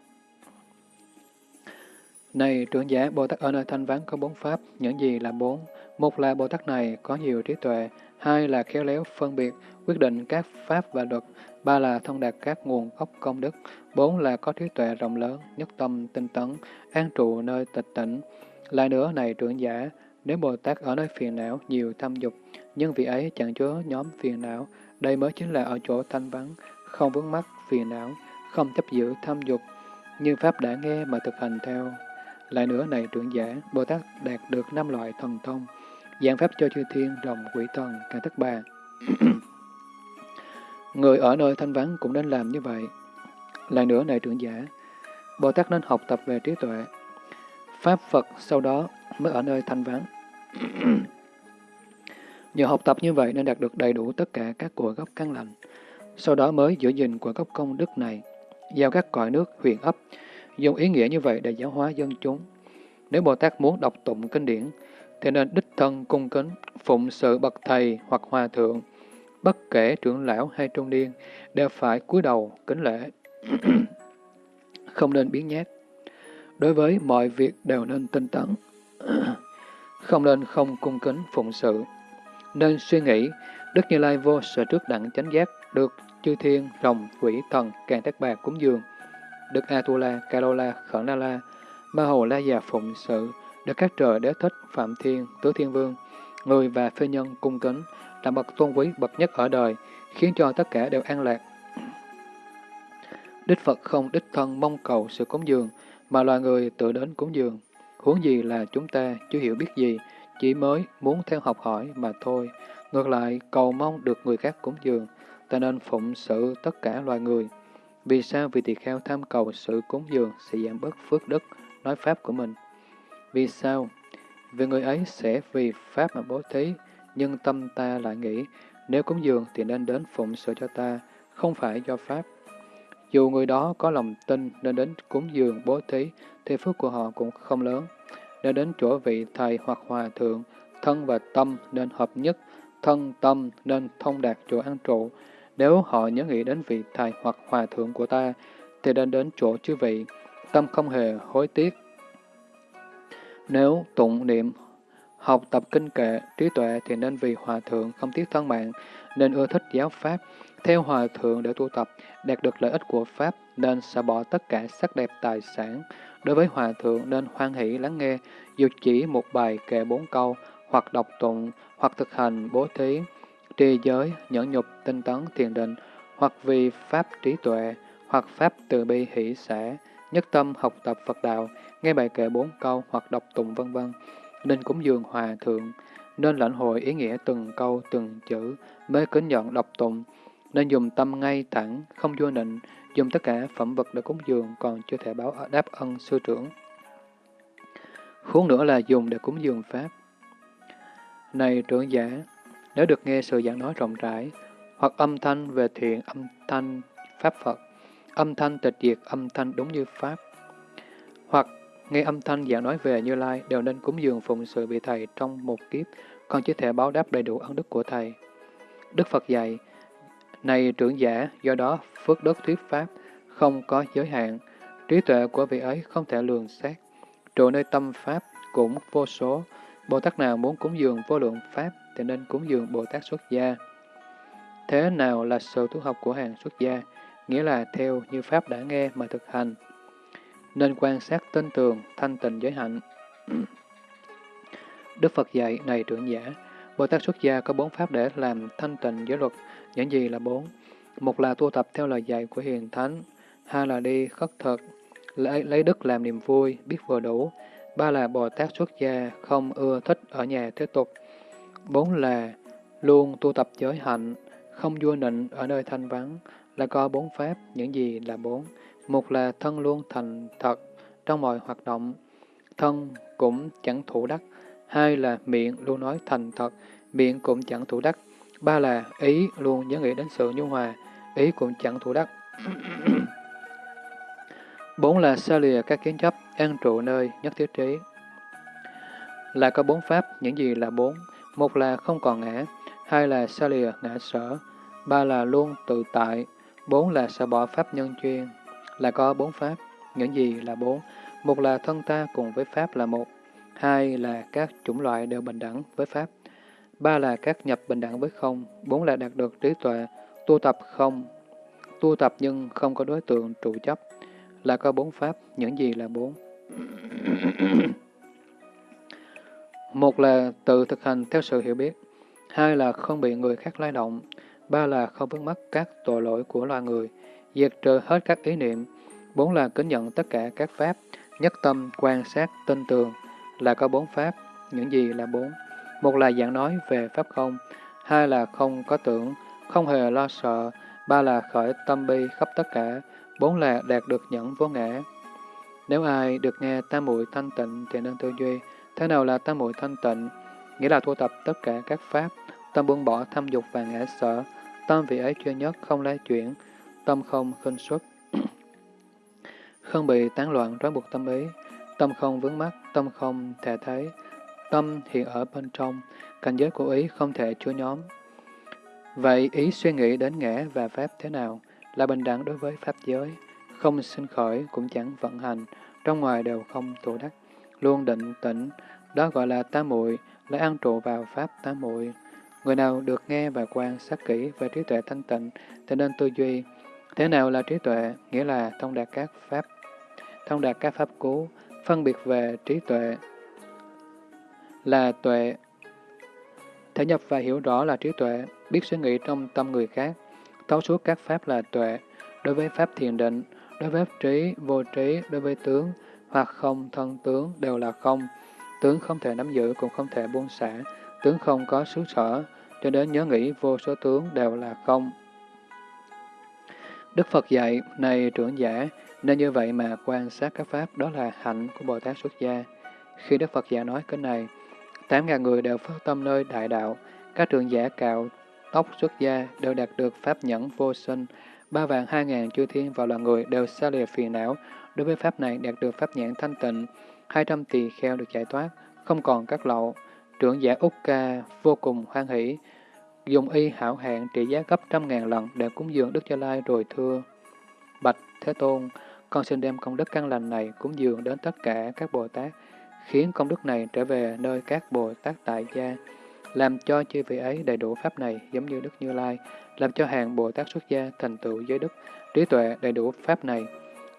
Này trưởng giả, Bồ Tát ở nơi thanh vắng có bốn pháp, những gì là bốn? Một là Bồ Tát này có nhiều trí tuệ, hai là khéo léo phân biệt, quyết định các pháp và luật, ba là thông đạt các nguồn gốc công đức, bốn là có trí tuệ rộng lớn, nhất tâm, tinh tấn, an trụ nơi tịch tỉnh. Lại nữa này trưởng giả, nếu Bồ Tát ở nơi phiền não nhiều tham dục, nhưng vị ấy chẳng chứa nhóm phiền não, đây mới chính là ở chỗ thanh vắng, không vướng mắc phiền não, không chấp giữ tham dục, như Pháp đã nghe mà thực hành theo. Lại nữa này trưởng giả, Bồ Tát đạt được năm loại thần thông, giảng Pháp cho chư thiên, rồng, quỷ thần, cả thất bà. Người ở nơi thanh vắng cũng nên làm như vậy. Lại nữa này trưởng giả, Bồ Tát nên học tập về trí tuệ. Pháp Phật sau đó mới ở nơi thanh vắng. Nhờ học tập như vậy nên đạt được đầy đủ tất cả các cội gốc căn lành. Sau đó mới giữ gìn của gốc công đức này, giao các cõi nước huyền ấp, dùng ý nghĩa như vậy để giáo hóa dân chúng. Nếu Bồ Tát muốn đọc tụng kinh điển, thì nên đích thân cung kính, phụng sự bậc thầy hoặc hòa thượng, bất kể trưởng lão hay trung niên, đều phải cúi đầu kính lễ. không nên biến nhát. Đối với mọi việc đều nên tinh tấn. không nên không cung kính phụng sự. Nên suy nghĩ, Đức Như Lai vô sở trước đẳng chánh giác, được chư thiên, rồng, quỷ, thần, càng tác bạc cúng dường. Đức Atula, Karola, Khẩn Na La, Ma Hồ La Già phụng sự, được các trời đế thích, Phạm Thiên, Tứ Thiên Vương, người và phê nhân cung kính, là bậc tôn quý bậc nhất ở đời, khiến cho tất cả đều an lạc. Đích Phật không đích thân mong cầu sự cúng dường, mà loài người tự đến cúng dường. Huống gì là chúng ta chưa hiểu biết gì, chỉ mới muốn theo học hỏi mà thôi. Ngược lại, cầu mong được người khác cúng dường, ta nên phụng sự tất cả loài người. Vì sao? Vì tỳ kheo tham cầu sự cúng dường sẽ giảm bớt phước đức, nói pháp của mình. Vì sao? Vì người ấy sẽ vì pháp mà bố thí, nhưng tâm ta lại nghĩ, nếu cúng dường thì nên đến phụng sự cho ta, không phải do pháp. Dù người đó có lòng tin nên đến cúng dường bố thí, thì phước của họ cũng không lớn. Nên đến chỗ vị thầy hoặc hòa thượng, thân và tâm nên hợp nhất, thân tâm nên thông đạt chỗ an trụ. Nếu họ nhớ nghĩ đến vị thầy hoặc hòa thượng của ta, thì nên đến chỗ chư vị, tâm không hề hối tiếc. Nếu tụng niệm Học tập kinh kệ, trí tuệ thì nên vì hòa thượng không tiếc thân mạng, nên ưa thích giáo pháp, theo hòa thượng để tu tập, đạt được lợi ích của pháp, nên xả bỏ tất cả sắc đẹp tài sản. Đối với hòa thượng nên hoan hỷ lắng nghe, dù chỉ một bài kệ bốn câu, hoặc đọc tụng, hoặc thực hành bố thí, trì giới, nhẫn nhục, tinh tấn, thiền định, hoặc vì pháp trí tuệ, hoặc pháp từ bi hỷ xã, nhất tâm học tập Phật đạo, nghe bài kệ bốn câu hoặc đọc tụng vân vân nên cúng dường hòa thượng, nên lãnh hội ý nghĩa từng câu từng chữ, mới kính nhận đọc tụng, nên dùng tâm ngay thẳng, không vô nịnh, dùng tất cả phẩm vật để cúng dường còn chưa thể báo đáp ân sư trưởng. Huống nữa là dùng để cúng dường Pháp. Này trưởng giả, nếu được nghe sự giảng nói rộng rãi, hoặc âm thanh về thiện, âm thanh Pháp Phật, âm thanh tịch diệt, âm thanh đúng như Pháp, hoặc Nghe âm thanh giảng nói về Như Lai đều nên cúng dường phụng sự vị thầy trong một kiếp, con chỉ thể báo đáp đầy đủ ân đức của thầy. Đức Phật dạy, này trưởng giả, do đó phước đức thuyết pháp không có giới hạn, trí tuệ của vị ấy không thể lường xét. Trụ nơi tâm pháp cũng vô số, Bồ Tát nào muốn cúng dường vô lượng pháp thì nên cúng dường Bồ Tát xuất gia. Thế nào là sự tu học của hàng xuất gia? Nghĩa là theo như Pháp đã nghe mà thực hành. Nên quan sát tinh tường, thanh tịnh giới hạnh. Đức Phật dạy, này trưởng giả, Bồ Tát xuất gia có bốn pháp để làm thanh tịnh giới luật. Những gì là bốn? Một là tu tập theo lời dạy của Hiền Thánh, hai là đi khất thực, lấy, lấy đức làm niềm vui, biết vừa đủ, ba là Bồ Tát xuất gia không ưa thích ở nhà thế tục, bốn là luôn tu tập giới hạnh, không vua nịnh ở nơi thanh vắng, là có bốn pháp, những gì là bốn. Một là thân luôn thành thật trong mọi hoạt động, thân cũng chẳng thủ đắc. Hai là miệng luôn nói thành thật, miệng cũng chẳng thủ đắc. Ba là ý luôn nhớ nghĩ đến sự nhu hòa, ý cũng chẳng thủ đắc. Bốn là xa lìa các kiến chấp, an trụ nơi nhất thiết trí. Là có bốn pháp, những gì là bốn? Một là không còn ngã, hai là xa lìa ngã sở, ba là luôn tự tại, bốn là sợ bỏ pháp nhân chuyên. Là có bốn pháp, những gì là bốn? Một là thân ta cùng với pháp là một, hai là các chủng loại đều bình đẳng với pháp, ba là các nhập bình đẳng với không, bốn là đạt được trí tuệ, tu tập không, tu tập nhưng không có đối tượng trụ chấp, là có bốn pháp, những gì là bốn? Một là tự thực hành theo sự hiểu biết, hai là không bị người khác lay động, ba là không vướng mắc các tội lỗi của loài người, diệt trừ hết các ý niệm, bốn là kính nhận tất cả các pháp, nhất tâm quan sát tinh tường, là có bốn pháp, những gì là bốn? Một là giảng nói về pháp không, hai là không có tưởng, không hề lo sợ, ba là khởi tâm bi khắp tất cả, bốn là đạt được nhẫn vô ngã. Nếu ai được nghe tam muội thanh tịnh thì nên tư duy, thế nào là tam muội thanh tịnh? Nghĩa là thu tập tất cả các pháp, tâm buông bỏ tham dục và ngã sợ, tâm vị ấy chuyên nhất không lay chuyển, tâm không khinh xuất, không bị tán loạn trói buộc tâm ý, tâm không vướng mắc, tâm không thể thấy, tâm hiện ở bên trong, cảnh giới của ý không thể chứa nhóm. Vậy ý suy nghĩ đến ngã và pháp thế nào là bình đẳng đối với pháp giới, không sinh khởi cũng chẳng vận hành, trong ngoài đều không tụ đắc, luôn định tĩnh, đó gọi là tá muội, là an trụ vào pháp tá muội. Người nào được nghe và quan sát kỹ về trí tuệ thanh tịnh thì nên tư duy. Thế nào là trí tuệ? Nghĩa là thông đạt các pháp, thông đạt các pháp cú, phân biệt về trí tuệ là tuệ. Thể nhập và hiểu rõ là trí tuệ, biết suy nghĩ trong tâm người khác, thấu suốt các pháp là tuệ, đối với pháp thiền định, đối với trí, vô trí, đối với tướng, hoặc không thân tướng đều là không. Tướng không thể nắm giữ cũng không thể buông xả, tướng không có xứ sở, cho đến nhớ nghĩ vô số tướng đều là không. Đức Phật dạy, này trưởng giả, nên như vậy mà quan sát các pháp đó là hạnh của Bồ Tát xuất gia. Khi Đức Phật giả nói cái này, tám ngàn người đều phát tâm nơi đại đạo, các trưởng giả cạo tóc xuất gia đều đạt được pháp nhẫn vô sinh, ba vạn hai ngàn chư thiên và loài người đều xa lìa phiền não, đối với pháp này đạt được pháp nhãn thanh tịnh, hai trăm tỳ kheo được giải thoát, không còn các lậu. Trưởng giả Úc Ca vô cùng hoan hỷ, dùng y hảo hạn trị giá gấp trăm ngàn lần để cúng dường Đức Gia Lai rồi thưa. Bạch Thế Tôn, con xin đem công đức căn lành này cúng dường đến tất cả các Bồ Tát, khiến công đức này trở về nơi các Bồ Tát tại gia, làm cho chư vị ấy đầy đủ pháp này giống như Đức Như Lai, làm cho hàng Bồ Tát xuất gia thành tựu giới đức, trí tuệ đầy đủ pháp này,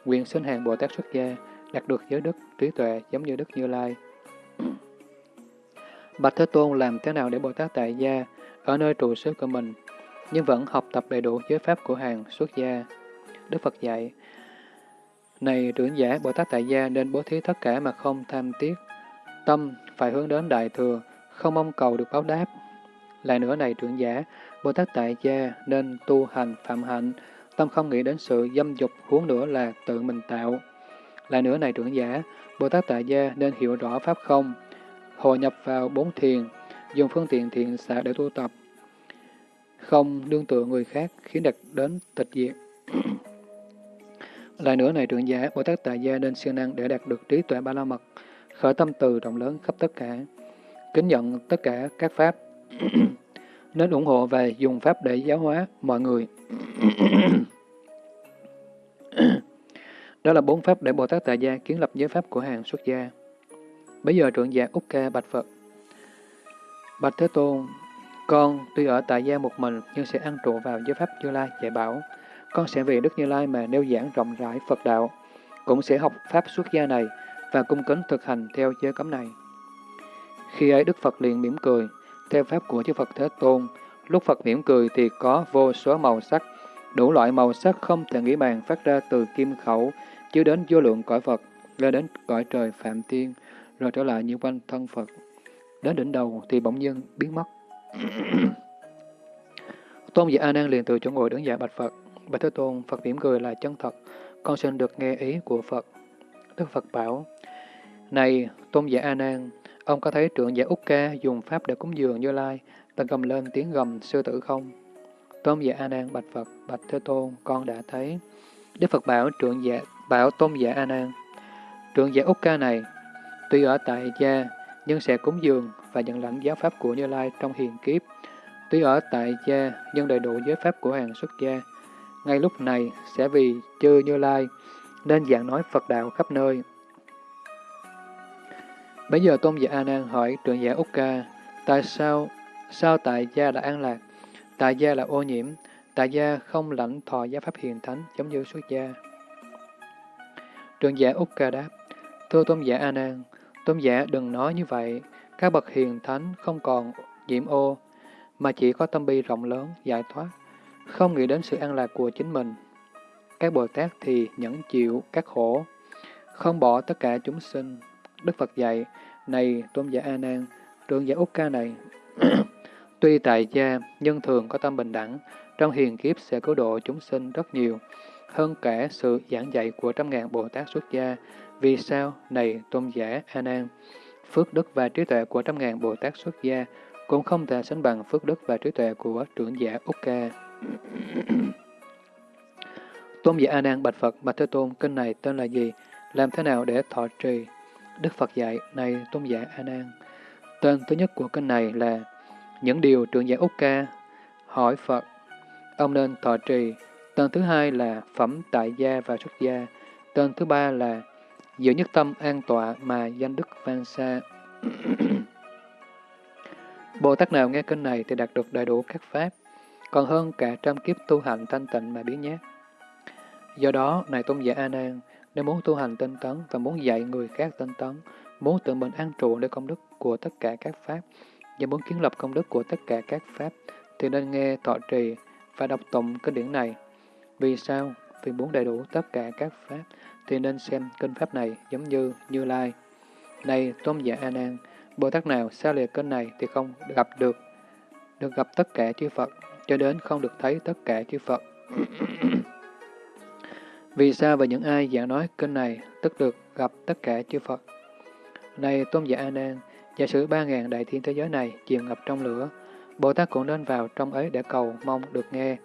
quyền sinh hàng Bồ Tát xuất gia, đạt được giới đức, trí tuệ giống như Đức Như Lai. Bạch Thế Tôn làm thế nào để Bồ Tát tại gia ở nơi trụ xứ của mình, nhưng vẫn học tập đầy đủ giới pháp của hàng xuất gia? Đức Phật dạy, Này trưởng giả Bồ Tát tại gia nên bố thí tất cả mà không tham tiếc, tâm phải hướng đến Đại Thừa, không mong cầu được báo đáp. Lại nữa này trưởng giả, Bồ Tát tại gia nên tu hành phạm hạnh, tâm không nghĩ đến sự dâm dục huống nữa là tự mình tạo. Lại nữa này trưởng giả, Bồ Tát tại gia nên hiểu rõ pháp không, hội nhập vào bốn thiền, dùng phương tiện thiện xạ để tu tập, không đương tựa người khác khiến đạt đến tịch diệt. Lại nữa này trưởng giả, Bồ Tát tại gia nên siêng năng để đạt được trí tuệ ba la mật, khởi tâm từ rộng lớn khắp tất cả. kính nhận tất cả các pháp, nên ủng hộ về dùng pháp để giáo hóa mọi người. Đó là bốn pháp để Bồ Tát Tại Gia kiến lập giới pháp của hàng xuất gia. Bây giờ trưởng giả Úc Ca bạch Phật. Bạch Thế Tôn, con tuy ở tại gia một mình nhưng sẽ ăn trụ vào giới pháp Như Lai dạy bảo. Con sẽ vì Đức Như Lai mà nêu giảng rộng rãi Phật đạo, cũng sẽ học pháp xuất gia này và cung kính thực hành theo giới cấm này. Khi ấy Đức Phật liền mỉm cười, theo pháp của chư Phật Thế Tôn, lúc Phật mỉm cười thì có vô số màu sắc, đủ loại màu sắc không thể nghĩ bàn phát ra từ kim khẩu, chiếu đến vô lượng cõi Phật, lên đến cõi trời Phạm Tiên, rồi trở lại như quanh thân Phật. Đến đỉnh đầu thì bỗng nhiên biến mất. Tôn giả A Nan liền từ chỗ ngồi đứng dậy bạch Phật. Bạch Thế Tôn, Phật mỉm cười là chân thật, con xin được nghe ý của Phật. Đức Phật bảo, Này, Tôn giả A Nan, ông có thấy trưởng giả Úc Ca dùng pháp để cúng dường Như Lai, và gầm lên tiếng gầm sư tử không? Tôn giả A Nan bạch Phật, bạch Thế Tôn, con đã thấy. Đức Phật bảo trưởng giả bảo Tôn giả A Nan, trưởng giả Úc Ca này, tuy ở tại gia nhưng sẽ cúng dường và nhận lãnh giáo pháp của Như Lai trong hiền kiếp. Tuy ở tại gia nhưng đầy đủ giới pháp của hàng xuất gia. Ngay lúc này sẽ vì chư Như Lai nên giảng nói Phật đạo khắp nơi. Bây giờ Tôn giả A Nan hỏi trưởng giả Úc Ca, tại sao sao tại gia là an lạc, tại gia là ô nhiễm, tại gia không lãnh thọ giáo pháp hiền thánh giống như xuất gia. Trưởng giả Úc Ca đáp, thưa Tôn giả A Nan, Tôn giả đừng nói như vậy, các bậc hiền thánh không còn nhiễm ô, mà chỉ có tâm bi rộng lớn, giải thoát, không nghĩ đến sự an lạc của chính mình. Các Bồ Tát thì nhẫn chịu các khổ, không bỏ tất cả chúng sinh. Đức Phật dạy, này tôn giả A Nan, trưởng giả Úc Ca này, tuy tại gia nhưng thường có tâm bình đẳng, trong hiền kiếp sẽ cứu độ chúng sinh rất nhiều, hơn cả sự giảng dạy của trăm ngàn Bồ Tát xuất gia. Vì sao? Này tôn giả A Nan, phước đức và trí tuệ của trăm ngàn Bồ Tát xuất gia cũng không thể sánh bằng phước đức và trí tuệ của trưởng giả Úc Ca. tôn giả A Nan bạch Phật, bạch Thế Tôn, kinh này tên là gì? Làm thế nào để thọ trì? Đức Phật dạy, này tôn giả A Nan, tên thứ nhất của kênh này là những điều trưởng giả Úc Ca hỏi Phật, ông nên thọ trì. Tên thứ hai là phẩm tại gia và xuất gia. Tên thứ ba là giữ nhất tâm an tọa mà danh đức vang xa. Bồ Tát nào nghe kênh này thì đạt được đầy đủ các pháp, còn hơn cả trăm kiếp tu hành thanh tịnh mà biến nhát. Do đó, này tôn giả A Nan, nếu muốn tu hành tinh tấn và muốn dạy người khác tinh tấn, muốn tự mình an trụ để công đức của tất cả các pháp, và muốn kiến lập công đức của tất cả các pháp, thì nên nghe thọ trì và đọc tụng kinh điển này. Vì sao? Vì muốn đầy đủ tất cả các pháp, thì nên xem kinh pháp này giống như Như Lai. Này Tôn giả A Nan, Bồ Tát nào xa lìa kinh này thì không gặp được, được gặp tất cả chư Phật, cho đến không được thấy tất cả chư Phật. Vì sao và những ai giảng nói kinh này tức được gặp tất cả chư Phật? Này Tôn giả A Nan, giả sử ba ngàn đại thiên thế giới này chìm ngập trong lửa, Bồ Tát cũng nên vào trong ấy để cầu mong được nghe,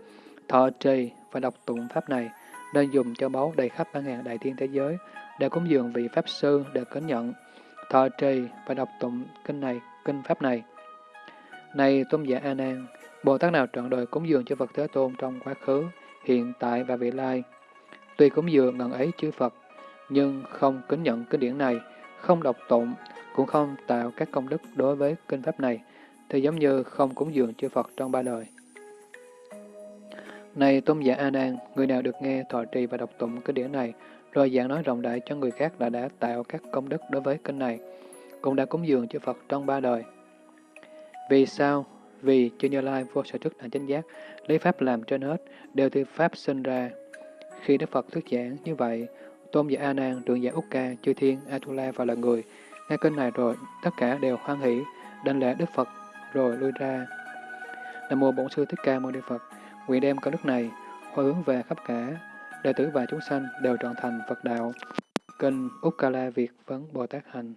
thọ trì và đọc tụng pháp này, nên dùng cho báu đầy khắp ba ngàn đại thiên thế giới, để cúng dường vị Pháp Sư để kính nhận, thọ trì và đọc tụng kinh này, kinh Pháp này. Này Tôn giả A Nan, Bồ Tát nào trọn đời cúng dường cho Phật Thế Tôn trong quá khứ, hiện tại và vị lai, tuy cúng dường ngần ấy chư Phật, nhưng không kính nhận kinh điển này, không đọc tụng, cũng không tạo các công đức đối với kinh Pháp này, thì giống như không cúng dường chư Phật trong ba đời. Này Tôn giả A Nan, người nào được nghe thọ trì và đọc tụng kinh điển này, rồi giảng nói rộng đại cho người khác là đã tạo các công đức đối với kinh này, cũng đã cúng dường chư Phật trong ba đời. Vì sao? Vì chư Như Lai vô sở thức là chánh giác, lấy pháp làm trên hết, đều từ pháp sinh ra. Khi Đức Phật thuyết giảng như vậy, Tôn giả A Nan, trưởng giả Úc Ca, chư Thiên, Atula và là người, nghe kinh này rồi, tất cả đều hoan hỷ, đảnh lễ Đức Phật, rồi lui ra. Nam mô Bổn sư Thích Ca Mâu Ni Phật. Nguyện đem công đức này hồi hướng về khắp cả, đệ tử và chúng sanh đều trọn thành Phật đạo. Kinh Ukkala Việt Vấn Bồ Tát Hành